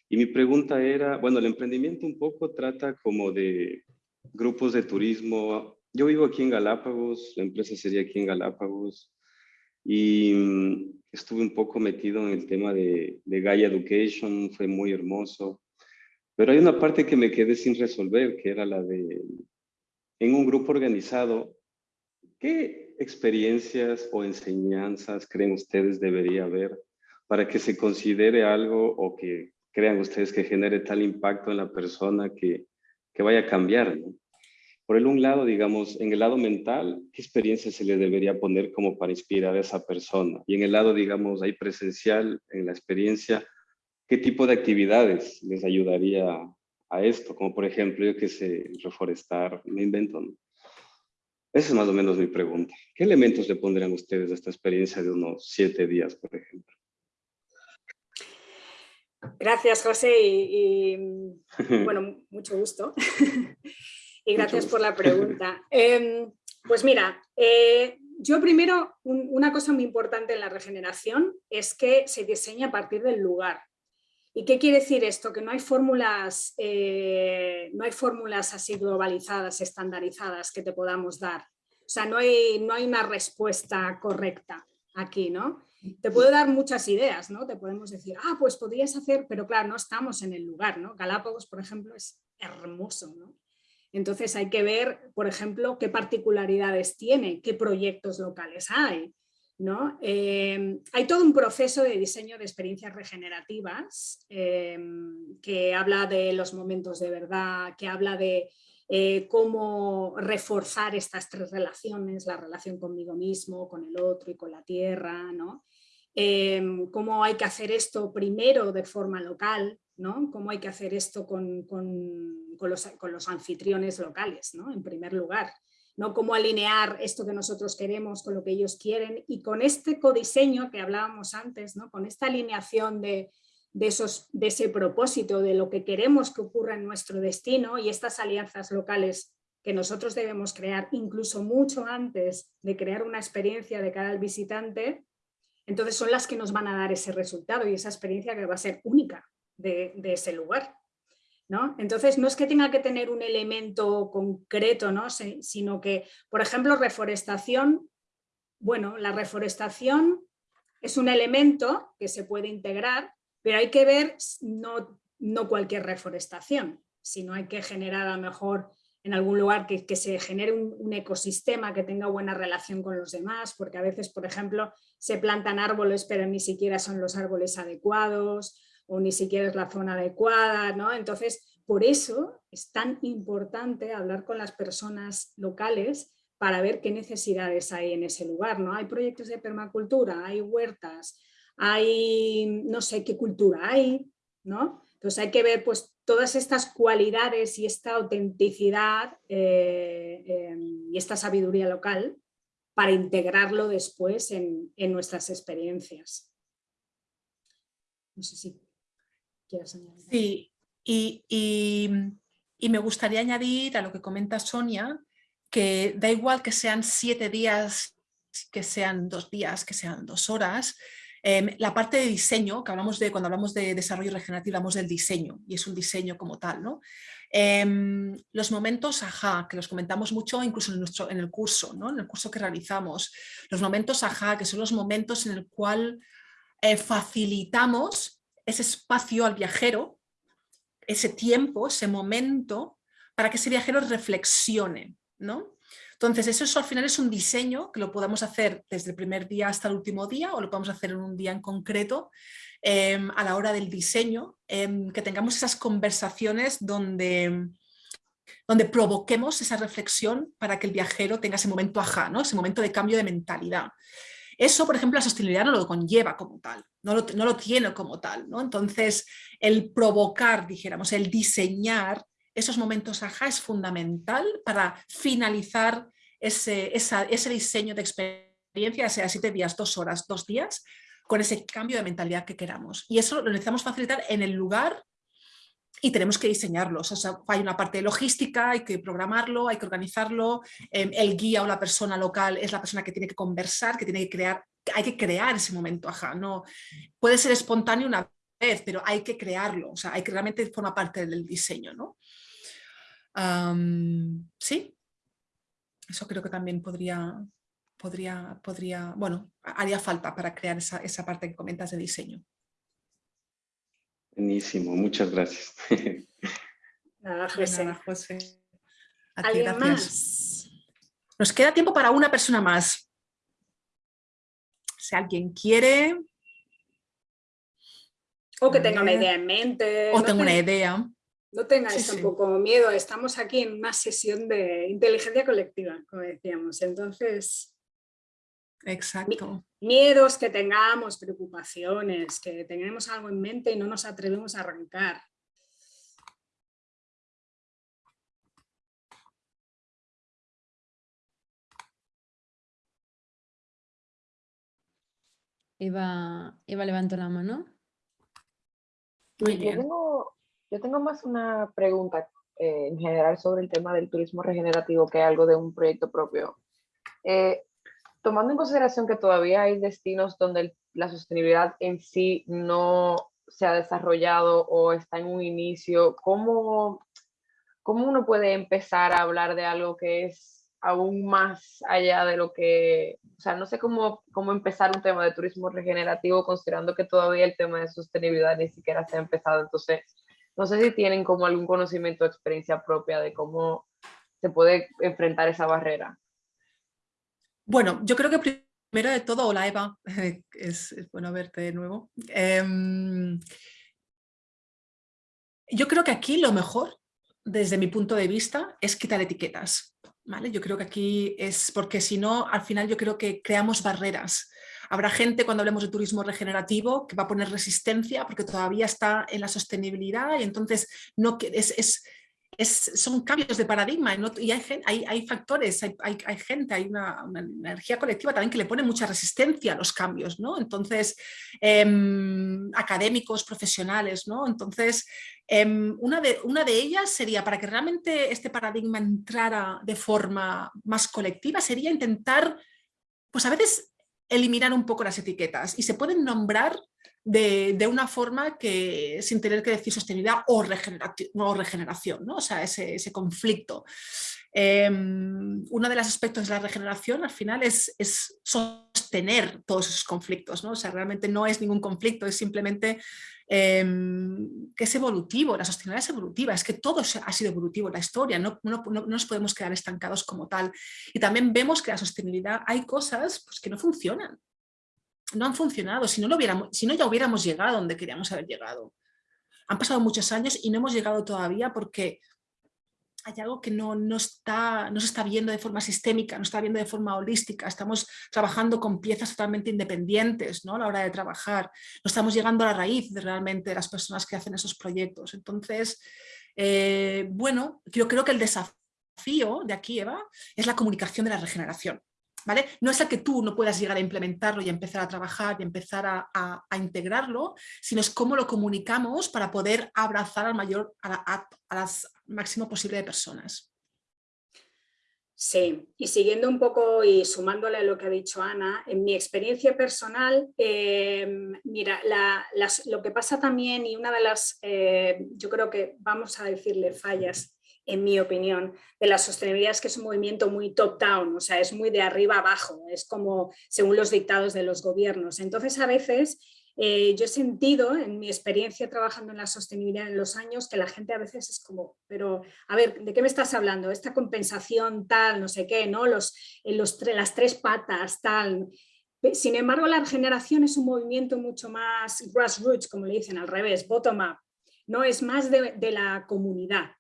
Y mi pregunta era, bueno, el emprendimiento un poco trata como de grupos de turismo. Yo vivo aquí en Galápagos, la empresa sería aquí en Galápagos. Y mm, estuve un poco metido en el tema de, de Gaia Education, fue muy hermoso. Pero hay una parte que me quedé sin resolver, que era la de, en un grupo organizado, ¿qué experiencias o enseñanzas creen ustedes debería haber para que se considere algo o que crean ustedes que genere tal impacto en la persona que, que vaya a cambiar? Por el un lado, digamos, en el lado mental, ¿qué experiencia se le debería poner como para inspirar a esa persona? Y en el lado, digamos, ahí presencial, en la experiencia, ¿qué tipo de actividades les ayudaría a esto? Como por ejemplo, yo que sé, reforestar, me invento, ¿no? Esa es más o menos mi pregunta. ¿Qué elementos le pondrían ustedes a esta experiencia de unos siete días, por ejemplo? Gracias, José, y, bueno, mucho gusto. y gracias por la pregunta. Em, pues mira, eh, yo primero, una cosa muy importante en la regeneración es que se diseña a partir del lugar. ¿Y qué quiere decir esto? Que no hay fórmulas, eh, no hay fórmulas así globalizadas, estandarizadas que te podamos dar. O sea, no hay, no hay una respuesta correcta aquí, ¿no? Te puedo dar muchas ideas, ¿no? Te podemos decir, ah, pues podrías hacer, pero claro, no estamos en el lugar, ¿no? Galápagos, por ejemplo, es hermoso, ¿no? Entonces hay que ver, por ejemplo, qué particularidades tiene, qué proyectos locales hay, ¿no? Em, hay todo un proceso de diseño de experiencias regenerativas em, que habla de los momentos de verdad, que habla de eh, cómo reforzar estas tres relaciones, la relación conmigo mismo, con el otro y con la tierra, ¿no? Cómo hay que hacer esto primero de forma local, ¿no? cómo hay que hacer esto con, los, anfitriones locales, en primer lugar. ¿No? Cómo alinear esto que nosotros queremos con lo que ellos quieren y con este codiseño que hablábamos antes, ¿no? con esta alineación de, esos, de ese propósito, de lo que queremos que ocurra en nuestro destino y estas alianzas locales que nosotros debemos crear incluso mucho antes de crear una experiencia de cara al visitante, entonces son las que nos van a dar ese resultado y esa experiencia que va a ser única de, ese lugar. ¿No? Entonces no es que tenga que tener un elemento concreto, ¿no? sino que, por ejemplo, reforestación, bueno, la reforestación es un elemento que se puede integrar, pero hay que ver no, cualquier reforestación, sino hay que generar a lo mejor en algún lugar que, se genere un, ecosistema que tenga buena relación con los demás, porque a veces, por ejemplo, se plantan árboles pero ni siquiera son los árboles adecuados o ni siquiera es la zona adecuada, ¿no? Entonces, por eso es tan importante hablar con las personas locales para ver qué necesidades hay en ese lugar, ¿no? Hay proyectos de permacultura, hay huertas, hay no sé qué cultura hay, ¿no? Entonces hay que ver pues todas estas cualidades y esta autenticidad eh, em, y esta sabiduría local para integrarlo después en, nuestras experiencias. No sé si Sí, y, y, me gustaría añadir a lo que comenta Sonia, que da igual que sean siete días, que sean dos días, que sean dos horas, Em, la parte de diseño, que hablamos de, cuando hablamos de desarrollo regenerativo, hablamos del diseño, y es un diseño como tal, ¿no? Em, los momentos ajá, que los comentamos mucho incluso en, nuestro, en el curso, ¿no? en el curso que realizamos, los momentos ajá, que son los momentos en el cual eh, facilitamos ese espacio al viajero, ese tiempo, ese momento, para que ese viajero reflexione, ¿no? Entonces, eso, al final es un diseño que lo podemos hacer desde el primer día hasta el último día o lo podemos hacer en un día en concreto em, a la hora del diseño, em, que tengamos esas conversaciones donde, donde provoquemos esa reflexión para que el viajero tenga ese momento ajá, ¿no? ese momento de cambio de mentalidad. Eso, por ejemplo, la sostenibilidad no lo conlleva como tal, no lo, no lo tiene como tal. ¿no? Entonces, el provocar, dijéramos, el diseñar esos momentos ajá es fundamental para finalizar ese, ese diseño de experiencia, sea siete días, dos horas, dos días, con ese cambio de mentalidad que queramos. Y eso lo necesitamos facilitar en el lugar y tenemos que diseñarlo. O sea, hay una parte logística, hay que programarlo, hay que organizarlo. Em, el guía o la persona local es la persona que tiene que conversar, que tiene que crear, hay que crear ese momento, ajá. No, puede ser espontáneo una vez, pero hay que crearlo. O sea, hay que realmente forma parte del diseño, ¿no? sí, eso creo que también podría, podría, podría, bueno, haría falta para crear esa, esa parte que comentas de diseño. Buenísimo, muchas gracias. Nada, José. Nada, José. ¿Alguien más? Nos queda tiempo para una persona más. Si alguien quiere... O que tenga una idea en mente. O tenga una idea. No tengáis tampoco miedo, estamos aquí en una sesión de inteligencia colectiva, como decíamos. Entonces, Exacto miedos que tengamos, preocupaciones, que tengamos algo en mente y no nos atrevemos a arrancar. Eva, Eva levantó la mano. Muy bien. Yo tengo, yo tengo más una pregunta eh, en general sobre el tema del turismo regenerativo, que algo de un proyecto propio. Eh, tomando en consideración que todavía hay destinos donde el- la sostenibilidad en sí no se ha desarrollado o está en un inicio, ¿cómo, cómo uno puede empezar a hablar de algo que es aún más allá de lo que, o sea, no sé cómo, cómo empezar un tema de turismo regenerativo considerando que todavía el tema de sostenibilidad ni siquiera se ha empezado, entonces no sé si tienen como algún conocimiento o experiencia propia de cómo se puede enfrentar esa barrera. Bueno, yo creo que primero de todo, hola Eva, es, bueno verte de nuevo. Em, yo creo que aquí lo mejor, desde mi punto de vista, es quitar etiquetas. ¿vale? Yo creo que aquí es porque si no, al final yo creo que creamos barreras. Habrá gente cuando hablemos de turismo regenerativo que va a poner resistencia porque todavía está en la sostenibilidad y entonces no, es, es, son cambios de paradigma y, hay, hay, factores, hay, hay- gente, hay una, una energía colectiva también que le pone mucha resistencia a los cambios, ¿no? Entonces, em, académicos, profesionales, ¿no? Entonces, em, una, de, una de ellas sería, para que realmente este paradigma entrara de forma más colectiva, sería intentar, pues a veces eliminar un poco las etiquetas y se pueden nombrar de, una forma que sin tener que decir sostenibilidad o, o regeneración, ¿no? o sea, ese, ese conflicto. Em, uno de los aspectos de la regeneración al final es, es sostener todos esos conflictos, ¿no? o sea, realmente no es ningún conflicto, es simplemente em, que es evolutivo, la sostenibilidad es evolutiva, es que todo ha sido evolutivo en la historia, no- no- no nos podemos quedar estancados como tal. Y también vemos que la sostenibilidad, hay cosas pues, que no funcionan, no han funcionado, si no, lo hubiéramos, si no ya hubiéramos llegado donde queríamos haber llegado. Han pasado muchos años y no hemos llegado todavía porque hay algo que no, no, está, no se está viendo de forma sistémica, no está viendo de forma holística, estamos trabajando con piezas totalmente independientes ¿no? a la hora de trabajar, no estamos llegando a la raíz de realmente de las personas que hacen esos proyectos. Entonces, eh, bueno, yo creo que el desafío de aquí, Eva, es la comunicación de la regeneración. No es el que tú no puedas llegar a implementarlo y empezar a trabajar y empezar a, a- a integrarlo, sino es cómo lo comunicamos para poder abrazar al mayor, a, la- a- a las máximo posible de personas. Sí, y siguiendo un poco y sumándole a lo que ha dicho Ana, en mi experiencia personal, eh, mira, lo que pasa también y una de las, eh, yo creo que vamos a decirle fallas, en mi opinión, de la sostenibilidad es que es un movimiento muy top-down, o sea, es muy de arriba abajo, es como según los dictados de los gobiernos. Entonces, a veces eh, yo he sentido en mi experiencia trabajando en la sostenibilidad en los años que la gente a veces es como, pero a ver, ¿de qué me estás hablando? Esta compensación tal, no sé qué, ¿no? Los, en los las tres patas tal. Sin embargo, la regeneración es un movimiento mucho más grassroots, como le dicen, al revés, bottom-up. No es más de, de la comunidad.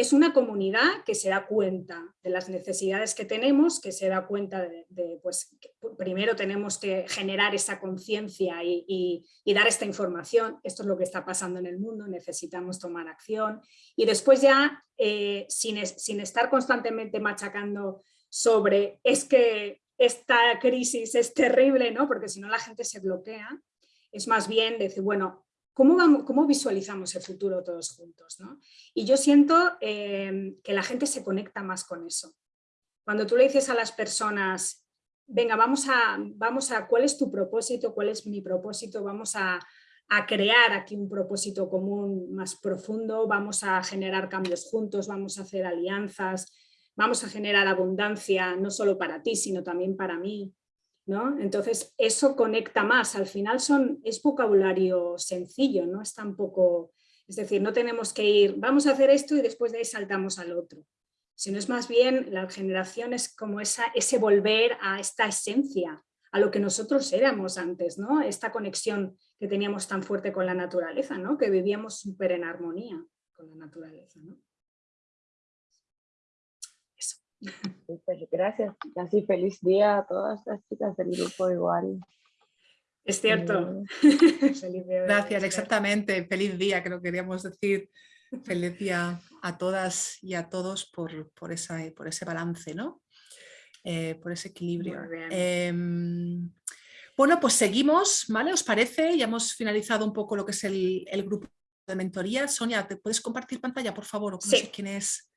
Es una comunidad que se da cuenta de las necesidades que tenemos, que se da cuenta de, pues, que primero tenemos que generar esa conciencia y, dar esta información. Esto es lo que está pasando en el mundo, necesitamos tomar acción. Y después ya, eh, sin, sin estar constantemente machacando sobre es que esta crisis es terrible, ¿no? porque si no la gente se bloquea, es más bien decir, bueno, ¿cómo, cómo visualizamos el futuro todos juntos? ¿no? Y yo siento eh, que la gente se conecta más con eso. Cuando tú le dices a las personas, venga, vamos a, vamos a, ¿cuál es tu propósito? ¿Cuál es mi propósito? Vamos a, a crear aquí un propósito común más profundo, vamos a generar cambios juntos, vamos a hacer alianzas, vamos a generar abundancia, no solo para ti, sino también para mí. ¿No? Entonces, eso conecta más. Al final son, es vocabulario sencillo, no es tampoco... Es decir, no tenemos que ir, vamos a hacer esto y después de ahí saltamos al otro. Sino es más bien, la generación es como esa, ese volver a esta esencia, a lo que nosotros éramos antes, ¿no? Esta conexión que teníamos tan fuerte con la naturaleza, ¿no? Que vivíamos súper en armonía con la naturaleza, ¿no? Eso. Súper, gracias. Así feliz día a todas las chicas del grupo igual. Es cierto. Mm. Feliz día Gracias, exactamente. Feliz día, creo que queríamos decir. Feliz día a todas y a todos por, por, esa, por ese balance, ¿no? Eh, por ese equilibrio. Muy bien. Em, Bueno, pues seguimos, ¿vale? ¿Os parece? Ya hemos finalizado un poco lo que es el, grupo de mentoría. Sonia, ¿te puedes compartir pantalla, por favor? sí. sé quién es.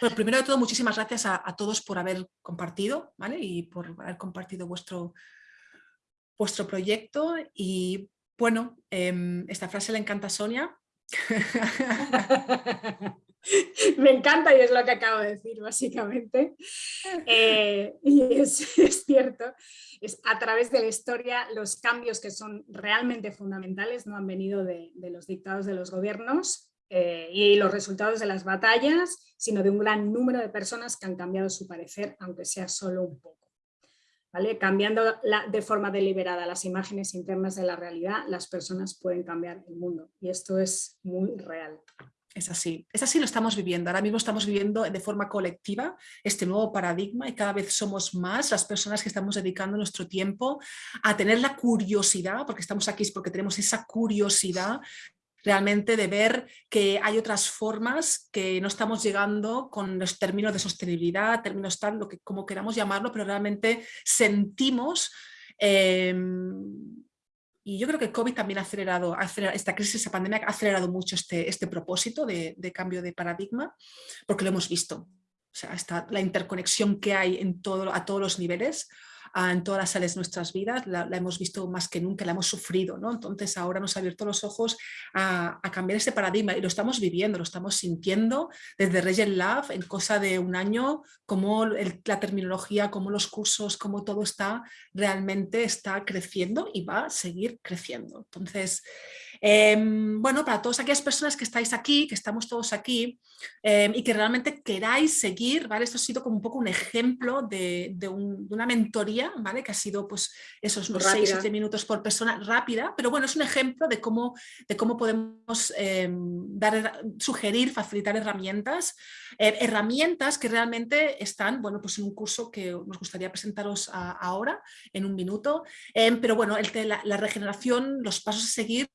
Bueno, primero de todo, muchísimas gracias a, todos por haber compartido, ¿vale? Y por haber compartido vuestro, vuestro proyecto. Y bueno, em, esta frase le encanta a Sonia. Me encanta y es lo que acabo de decir básicamente. Eh, y es, cierto, es a través de la historia los cambios que son realmente fundamentales no han venido de, los dictados de los gobiernos eh, y los resultados de las batallas, sino de un gran número de personas que han cambiado su parecer, aunque sea solo un poco. ¿Vale? Cambiando de forma deliberada las imágenes internas de la realidad, las personas pueden cambiar el mundo y esto es muy real. Es así, es así lo estamos viviendo. Ahora mismo estamos viviendo de forma colectiva este nuevo paradigma y cada vez somos más las personas que estamos dedicando nuestro tiempo a tener la curiosidad, porque estamos aquí es porque tenemos esa curiosidad realmente de ver que hay otras formas que no estamos llegando con los términos de sostenibilidad, términos tal, lo que como queramos llamarlo, pero realmente sentimos em, y yo creo que COVID también ha acelerado, esta crisis, esta pandemia ha acelerado mucho este, este propósito de, de, cambio de paradigma, porque lo hemos visto. O sea, está la interconexión que hay en todo, a todos los niveles, en todas las áreas de nuestras vidas, la, hemos visto más que nunca, la hemos sufrido, ¿no? Entonces ahora nos ha abierto los ojos a, cambiar ese paradigma y lo estamos viviendo, lo estamos sintiendo desde Regent Love en cosa de un año, como la terminología, como los cursos, como todo está, realmente está creciendo y va a seguir creciendo. Entonces, Em, bueno, para todas aquellas personas que estáis aquí, que estamos todos aquí em, y que realmente queráis seguir, ¿vale? Esto ha sido como un poco un ejemplo de, una mentoría, ¿vale? Que ha sido pues esos 6 o 7 minutos por persona rápida, pero bueno, es un ejemplo de cómo, de cómo podemos em, dar, sugerir, facilitar herramientas, eh, herramientas que realmente están, bueno, pues en un curso que nos gustaría presentaros ahora, en un minuto, pero bueno, el, la, la regeneración, los pasos a seguir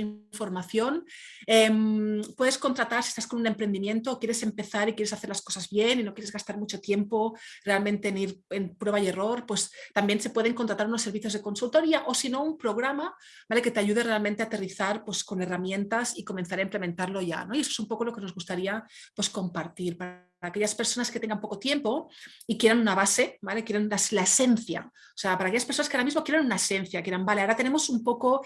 información. Em, puedes contratar si estás con un emprendimiento, quieres empezar y quieres hacer las cosas bien y no quieres gastar mucho tiempo realmente en ir en prueba y error, pues también se pueden contratar unos servicios de consultoría o si no un programa ¿vale? que te ayude realmente a aterrizar pues, con herramientas y comenzar a implementarlo ya. ¿no? Y eso es un poco lo que nos gustaría pues, compartir para aquellas personas que tengan poco tiempo y quieran una base, ¿vale? quieran la, la esencia. O sea, para aquellas personas que ahora mismo quieran una esencia, quieran, vale, ahora tenemos un poco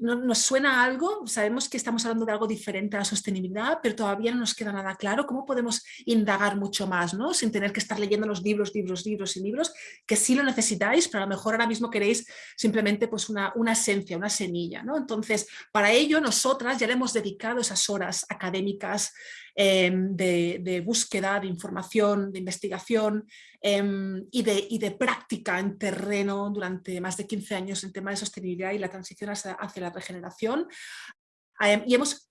nos suena algo, sabemos que estamos hablando de algo diferente a la sostenibilidad, pero todavía no nos queda nada claro cómo podemos indagar mucho más, ¿no? sin tener que estar leyendo los libros, libros, libros y libros, que sí lo necesitáis, pero a lo mejor ahora mismo queréis simplemente pues una, una esencia, una semilla. ¿no? Entonces, para ello nosotras ya le hemos dedicado esas horas académicas Em, de, búsqueda, de información, de investigación em, y, de, de, práctica en terreno durante más de 15 años en tema de sostenibilidad y la transición hacia, la regeneración. Em, y hemos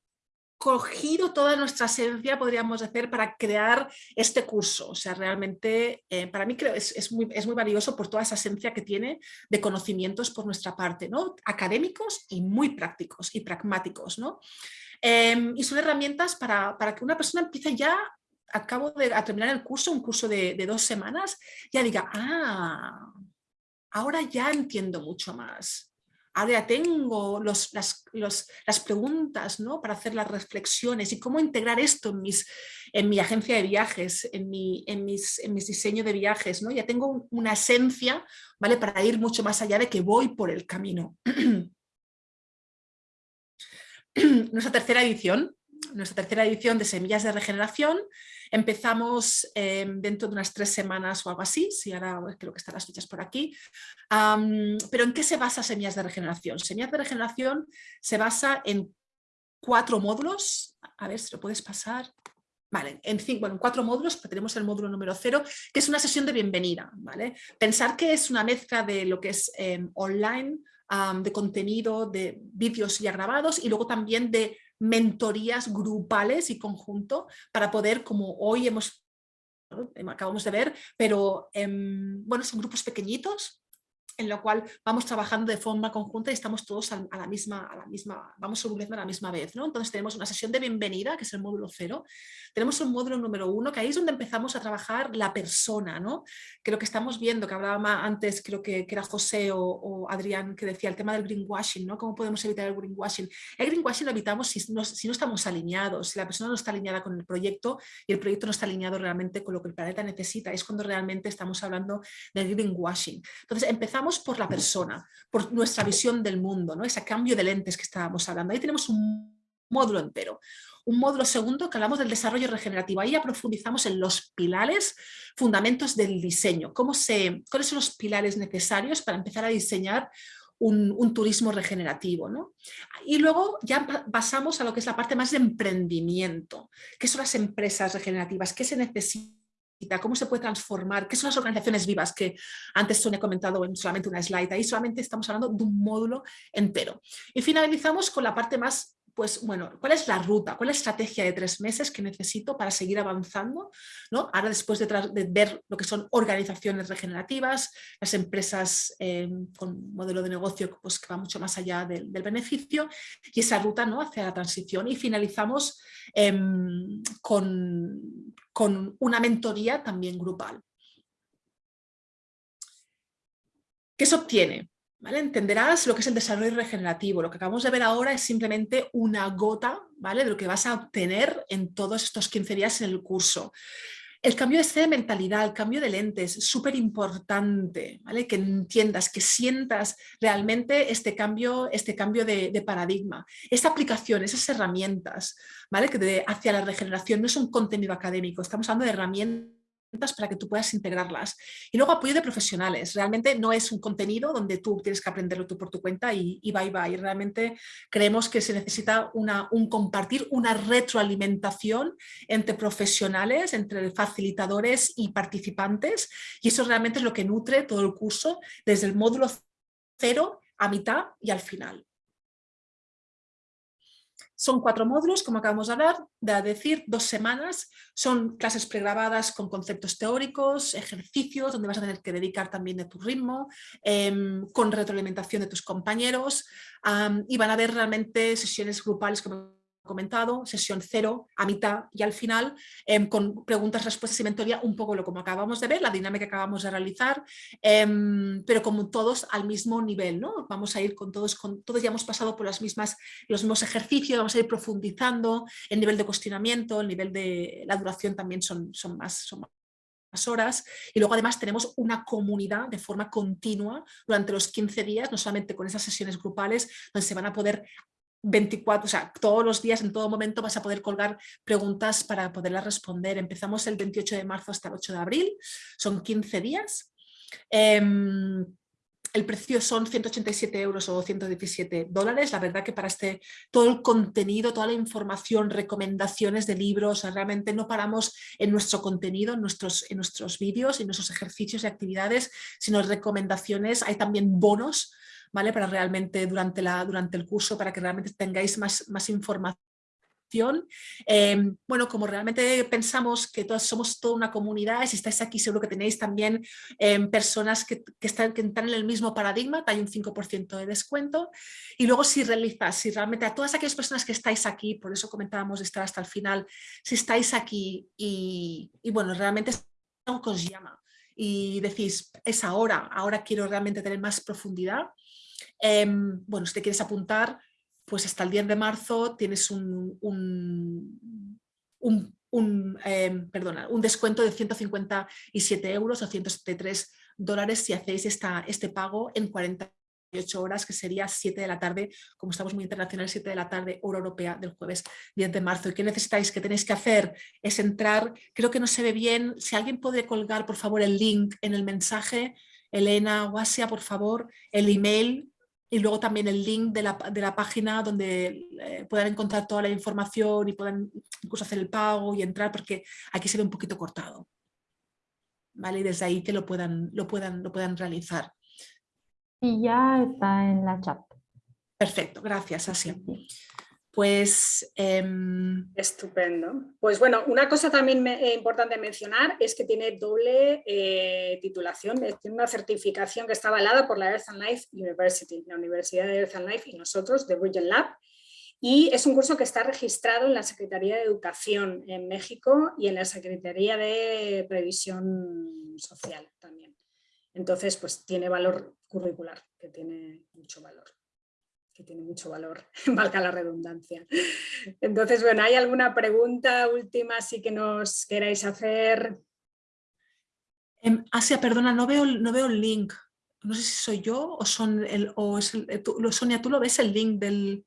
cogido toda nuestra esencia, podríamos decir, para crear este curso. O sea, realmente eh, para mí creo es, es, muy, es muy valioso por toda esa esencia que tiene de conocimientos por nuestra parte, ¿no? académicos y muy prácticos y pragmáticos. ¿no? Em, y son herramientas para, para, que una persona empiece ya, acabo de terminar el curso, un curso de, dos semanas, ya diga, ah, ahora ya entiendo mucho más. Ahora ya tengo los, las, las, preguntas ¿no? para hacer las reflexiones y cómo integrar esto en, mis, en mi agencia de viajes, en, mi, en, mis, en mis diseños de viajes. ¿no? Ya tengo una esencia ¿vale? para ir mucho más allá de que voy por el camino. nuestra tercera edición, nuestra tercera edición de Semillas de Regeneración. Empezamos em, dentro de unas tres semanas o algo así, si ahora creo que están las fichas por aquí. pero ¿en qué se basa Semillas de Regeneración? Semillas de Regeneración se basa en cuatro módulos. A ver si lo puedes pasar. Vale, en, cinco, bueno, en cuatro módulos, tenemos el módulo número cero, que es una sesión de bienvenida. ¿vale? Pensar que es una mezcla de lo que es em, online, de contenido, de vídeos ya grabados y luego también de mentorías grupales y conjunto para poder, como hoy hemos acabamos de ver, pero em, bueno, son grupos pequeñitos en lo cual vamos trabajando de forma conjunta y estamos todos a, la misma, a la misma, vamos evolucionando a la misma vez. ¿no? Entonces tenemos una sesión de bienvenida, que es el módulo cero. Tenemos un módulo número uno, que ahí es donde empezamos a trabajar la persona, ¿no? que lo que estamos viendo, que hablaba antes, creo que, que era José o, Adrián, que decía el tema del greenwashing, ¿no? ¿Cómo podemos evitar el greenwashing? El greenwashing lo evitamos si no, si no estamos alineados, si la persona no está alineada con el proyecto y el proyecto no está alineado realmente con lo que el planeta necesita, es cuando realmente estamos hablando del greenwashing. Entonces empezamos por la persona, por nuestra visión del mundo, ¿no? ese cambio de lentes que estábamos hablando. Ahí tenemos un módulo entero. Un módulo segundo que hablamos del desarrollo regenerativo. Ahí ya profundizamos en los pilares, fundamentos del diseño. Cómo se, ¿Cuáles son los pilares necesarios para empezar a diseñar un, turismo regenerativo. ¿no? Y luego ya pasamos a lo que es la parte más de emprendimiento. ¿Qué son las empresas regenerativas? ¿Qué se necesita? Cómo se puede transformar, qué son las organizaciones vivas que antes Sonia ha comentado en solamente una slide, ahí solamente estamos hablando de un módulo entero. Y finalizamos con la parte más pues bueno, ¿cuál es la ruta? ¿Cuál es la estrategia de tres meses que necesito para seguir avanzando? ¿no? Ahora después de, ver lo que son organizaciones regenerativas, las empresas eh, con modelo de negocio pues, que va mucho más allá del, beneficio y esa ruta ¿no? hacia la transición y finalizamos em, con, con una mentoría también grupal. ¿Qué se obtiene? Entenderás lo que es el desarrollo regenerativo. Lo que acabamos de ver ahora es simplemente una gota ¿vale? de lo que vas a obtener en todos estos 15 días en el curso. El cambio de mentalidad, el cambio de lentes, es súper importante, ¿vale? que entiendas, que sientas realmente este cambio, este cambio de, de paradigma. Esta aplicación, esas herramientas ¿vale? que de, hacia la regeneración no es un contenido académico, estamos hablando de herramientas para que tú puedas integrarlas. Y luego apoyo de profesionales. Realmente no es un contenido donde tú tienes que aprenderlo tú por tu cuenta y, y bye bye. Realmente creemos que se necesita un compartir, una retroalimentación entre profesionales, entre facilitadores y participantes. Y eso realmente es lo que nutre todo el curso desde el módulo cero a mitad y al final. Son cuatro módulos, como acabamos de hablar, de decir, dos semanas. Son clases pregrabadas con conceptos teóricos, ejercicios, donde vas a tener que dedicar también de tu ritmo, em, con retroalimentación de tus compañeros. y van a haber realmente sesiones grupales, como comentado, sesión cero, a mitad y al final, em, con preguntas, respuestas y mentoría, un poco lo como acabamos de ver, la dinámica que acabamos de realizar, em, pero como todos al mismo nivel, ¿no? Vamos a ir con todos, con todos ya hemos pasado por las mismas, los mismos ejercicios, vamos a ir profundizando, el nivel de cuestionamiento, el nivel de la duración también son, son más, son más horas y luego además tenemos una comunidad de forma continua durante los 15 días, no solamente con esas sesiones grupales donde se van a poder 24, o sea, todos los días, en todo momento vas a poder colgar preguntas para poderlas responder. Empezamos el 28 de marzo hasta el 8 de abril, son 15 días. Em, el precio son 187 euros o 117 dólares. La verdad que para este, todo el contenido, toda la información, recomendaciones de libros, realmente no paramos en nuestro contenido, en nuestros, en nuestros vídeos, en nuestros ejercicios y actividades, sino recomendaciones. Hay también bonos ¿vale? Para realmente durante, la, durante el curso, para que realmente tengáis más, más información em, bueno, como realmente pensamos que todos somos toda una comunidad, si estáis aquí seguro que tenéis también em, personas que, están, que están en el mismo paradigma, hay un 5% de descuento. Y luego si realizas, si realmente a todas aquellas personas que estáis aquí, por eso comentábamos estar hasta el final, si estáis aquí y, y bueno, realmente algo que os llama y decís, es ahora, ahora quiero realmente tener más profundidad, Em, bueno, si te quieres apuntar, pues hasta el 10 de marzo tienes un, un, em, perdona, un descuento de 157 euros o 173 dólares si hacéis esta, este pago en 48 horas, que sería 7 de la tarde, como estamos muy internacionales, 7 de la tarde, hora europea del jueves 10 de marzo. ¿Y qué necesitáis? ¿Qué tenéis que hacer? Es entrar, creo que no se ve bien, si alguien puede colgar por favor el link en el mensaje, Elena Guasia, por favor, el email y luego también el link de la, de la página donde eh, puedan encontrar toda la información y puedan incluso hacer el pago y entrar porque aquí se ve un poquito cortado. ¿Vale? Y desde ahí que lo puedan, lo puedan, lo puedan realizar. Y ya está en la chat. Perfecto, gracias Asia. Pues... Em, Estupendo. Pues bueno, una cosa también eh, importante mencionar es que tiene doble eh, titulación, tiene una certificación que está avalada por la Earth and Life University, la Universidad de Earth and Life y nosotros, de Region Lab, y es un curso que está registrado en la Secretaría de Educación en México y en la Secretaría de Previsión Social también. Entonces, pues tiene valor curricular, que tiene mucho valor que tiene mucho valor, valga la redundancia. Entonces, bueno, ¿hay alguna pregunta última sí que nos queráis hacer? Em, Asia, perdona, no veo, no veo el link. No sé si soy yo o, son el, o es el, eh, Sonia, ¿tú lo ves el link del...?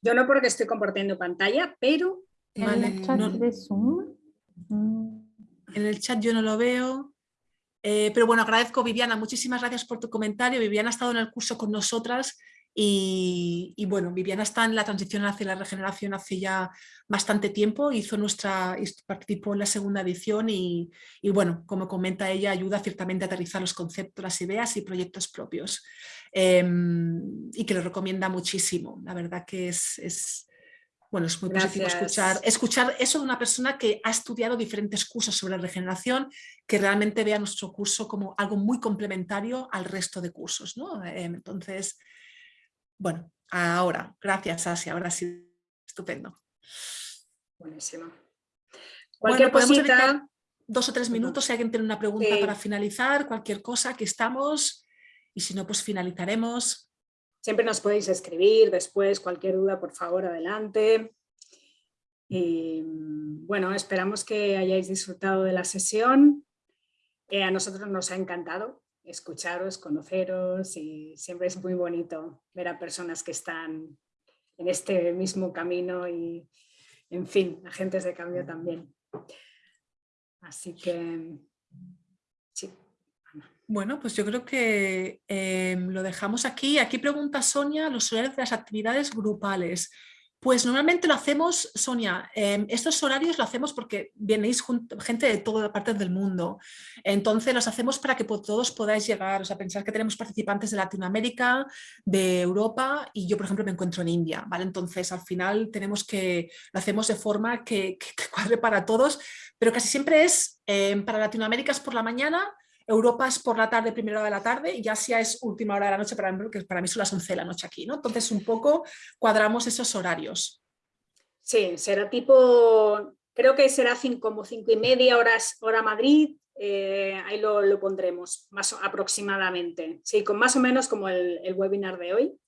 Yo no porque estoy compartiendo pantalla, pero... ¿En el chat de Zoom? En el chat yo no lo veo. Eh, pero bueno, agradezco Viviana, muchísimas gracias por tu comentario. Viviana ha estado en el curso con nosotras y, bueno, Viviana está en la transición hacia la regeneración hace ya bastante tiempo, hizo nuestra, participó en la segunda edición y, bueno, como comenta ella, ayuda ciertamente a aterrizar los conceptos, las ideas y proyectos propios. Em, y que lo recomienda muchísimo. La verdad que es, bueno, es muy positivo escuchar, escuchar eso de una persona que ha estudiado diferentes cursos sobre regeneración, que realmente vea nuestro curso como algo muy complementario al resto de cursos. ¿no? Em, entonces, bueno, ahora, gracias Asia, ahora sí, estupendo. Buenísimo. Cualquier cosita... Dos o tres minutos si alguien tiene una pregunta para finalizar, cualquier cosa, que estamos. Y si no, pues finalizaremos. Siempre nos podéis escribir después, cualquier duda, por favor, adelante. Y bueno, esperamos que hayáis disfrutado de la sesión. Eh, a nosotros nos ha encantado escucharos, conoceros y siempre es muy bonito ver a personas que están en este mismo camino y, en fin, agentes de cambio también. Así que, sí. Bueno, pues yo creo que em, lo dejamos aquí. Aquí pregunta Sonia los horarios de las actividades grupales. Pues normalmente lo hacemos, Sonia, em, estos horarios lo hacemos porque vienéis gente de todas partes del mundo, entonces los hacemos para que todos podáis llegar, o sea, pensar que tenemos participantes de Latinoamérica, de Europa y yo por ejemplo me encuentro en India, ¿vale? Entonces al final tenemos que, lo hacemos de forma que, cuadre para todos, pero casi siempre es, em, para Latinoamérica es por la mañana, Europa es por la tarde, primera hora de la tarde, y Asia es última hora de la noche, para mí, que para mí son las 11 de la noche aquí, ¿no? Entonces un poco cuadramos esos horarios. Sí, será tipo, creo que será como cinco y media horas, hora Madrid, eh, ahí lo, pondremos, más aproximadamente. Sí, con más o menos como el, webinar de hoy.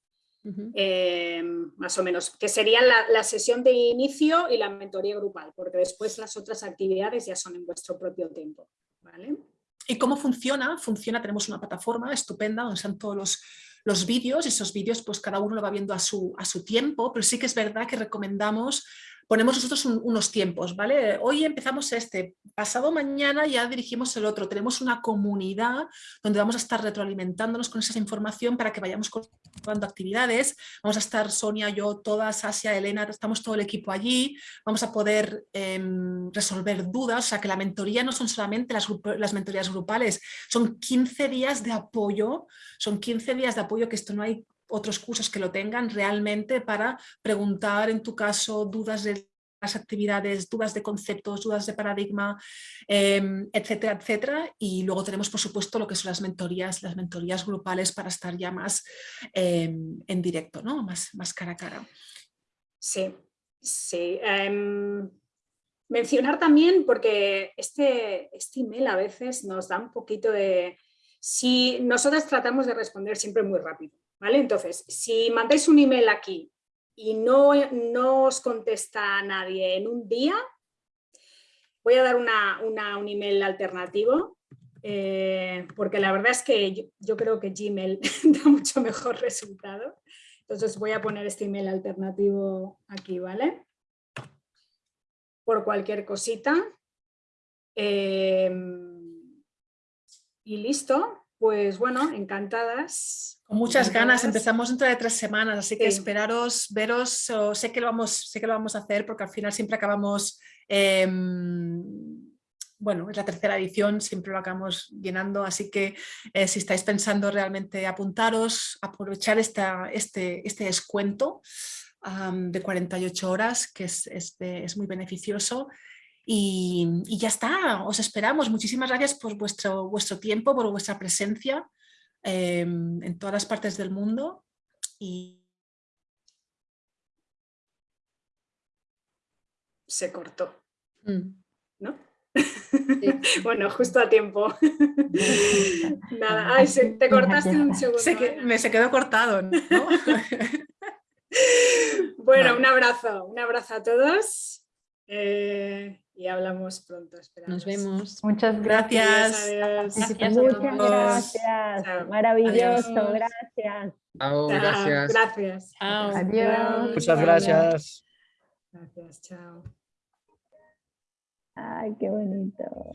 Eh, más o menos, que sería la, la, sesión de inicio y la mentoría grupal, porque después las otras actividades ya son en vuestro propio tiempo. ¿vale? ¿Y cómo funciona? Funciona, tenemos una plataforma estupenda donde están todos los, los vídeos, esos vídeos pues cada uno lo va viendo a su, a su tiempo, pero sí que es verdad que recomendamos ponemos nosotros unos tiempos, ¿vale? Hoy empezamos este, pasado mañana ya dirigimos el otro. Tenemos una comunidad donde vamos a estar retroalimentándonos con esa información para que vayamos construyendo actividades. Vamos a estar Sonia, yo, todas, Asia, Elena, estamos todo el equipo allí. Vamos a poder em, resolver dudas, o sea que la mentoría no son solamente las mentorías grupales, son 15 días de apoyo, son 15 días de apoyo que esto no hay otros cursos que lo tengan realmente para preguntar en tu caso dudas de las actividades, dudas de conceptos, dudas de paradigma, em, etcétera, etcétera. Y luego tenemos, por supuesto, lo que son las mentorías, las mentorías grupales para estar ya más em, en directo, ¿no? Más, más cara a cara. Sí, sí. Em, mencionar también, porque este, este email a veces nos da un poquito de... Si nosotras tratamos de responder siempre muy rápido, entonces, si mandáis un email aquí y no, no os contesta nadie en un día, voy a dar una, un email alternativo, eh, porque la verdad es que yo, creo que Gmail da mucho mejor resultado. Entonces voy a poner este email alternativo aquí, ¿vale? Por cualquier cosita. Eh, y listo. Pues bueno, encantadas. Con muchas ganas, empezamos dentro de tres semanas, así que esperaros, veros, sé, que lo vamos, sé que lo vamos a hacer porque al final siempre acabamos, em, bueno, es la tercera edición, siempre lo acabamos llenando, así que eh, si estáis pensando realmente apuntaros, aprovechar esta, este, este descuento, de 48 horas, que es, es, muy beneficioso. Y, y, ya está, os esperamos. Muchísimas gracias por vuestro, vuestro tiempo, por vuestra presencia em, en todas las partes del mundo. Y... Se cortó, Mm. ¿no? bueno, justo a tiempo. Nada, ay, se, te cortaste un segundo. Se, que, me se quedó cortado, ¿no? bueno, un abrazo, un abrazo a todos eh, y hablamos pronto. Esperamos. Nos vemos. Muchas gracias. Gracias. gracias Muchas gracias. Chao. Maravilloso, Adiós. gracias. Chao, gracias. Gracias. Chao. Adiós. Muchas gracias. Gracias, chao. Ay, qué bonito.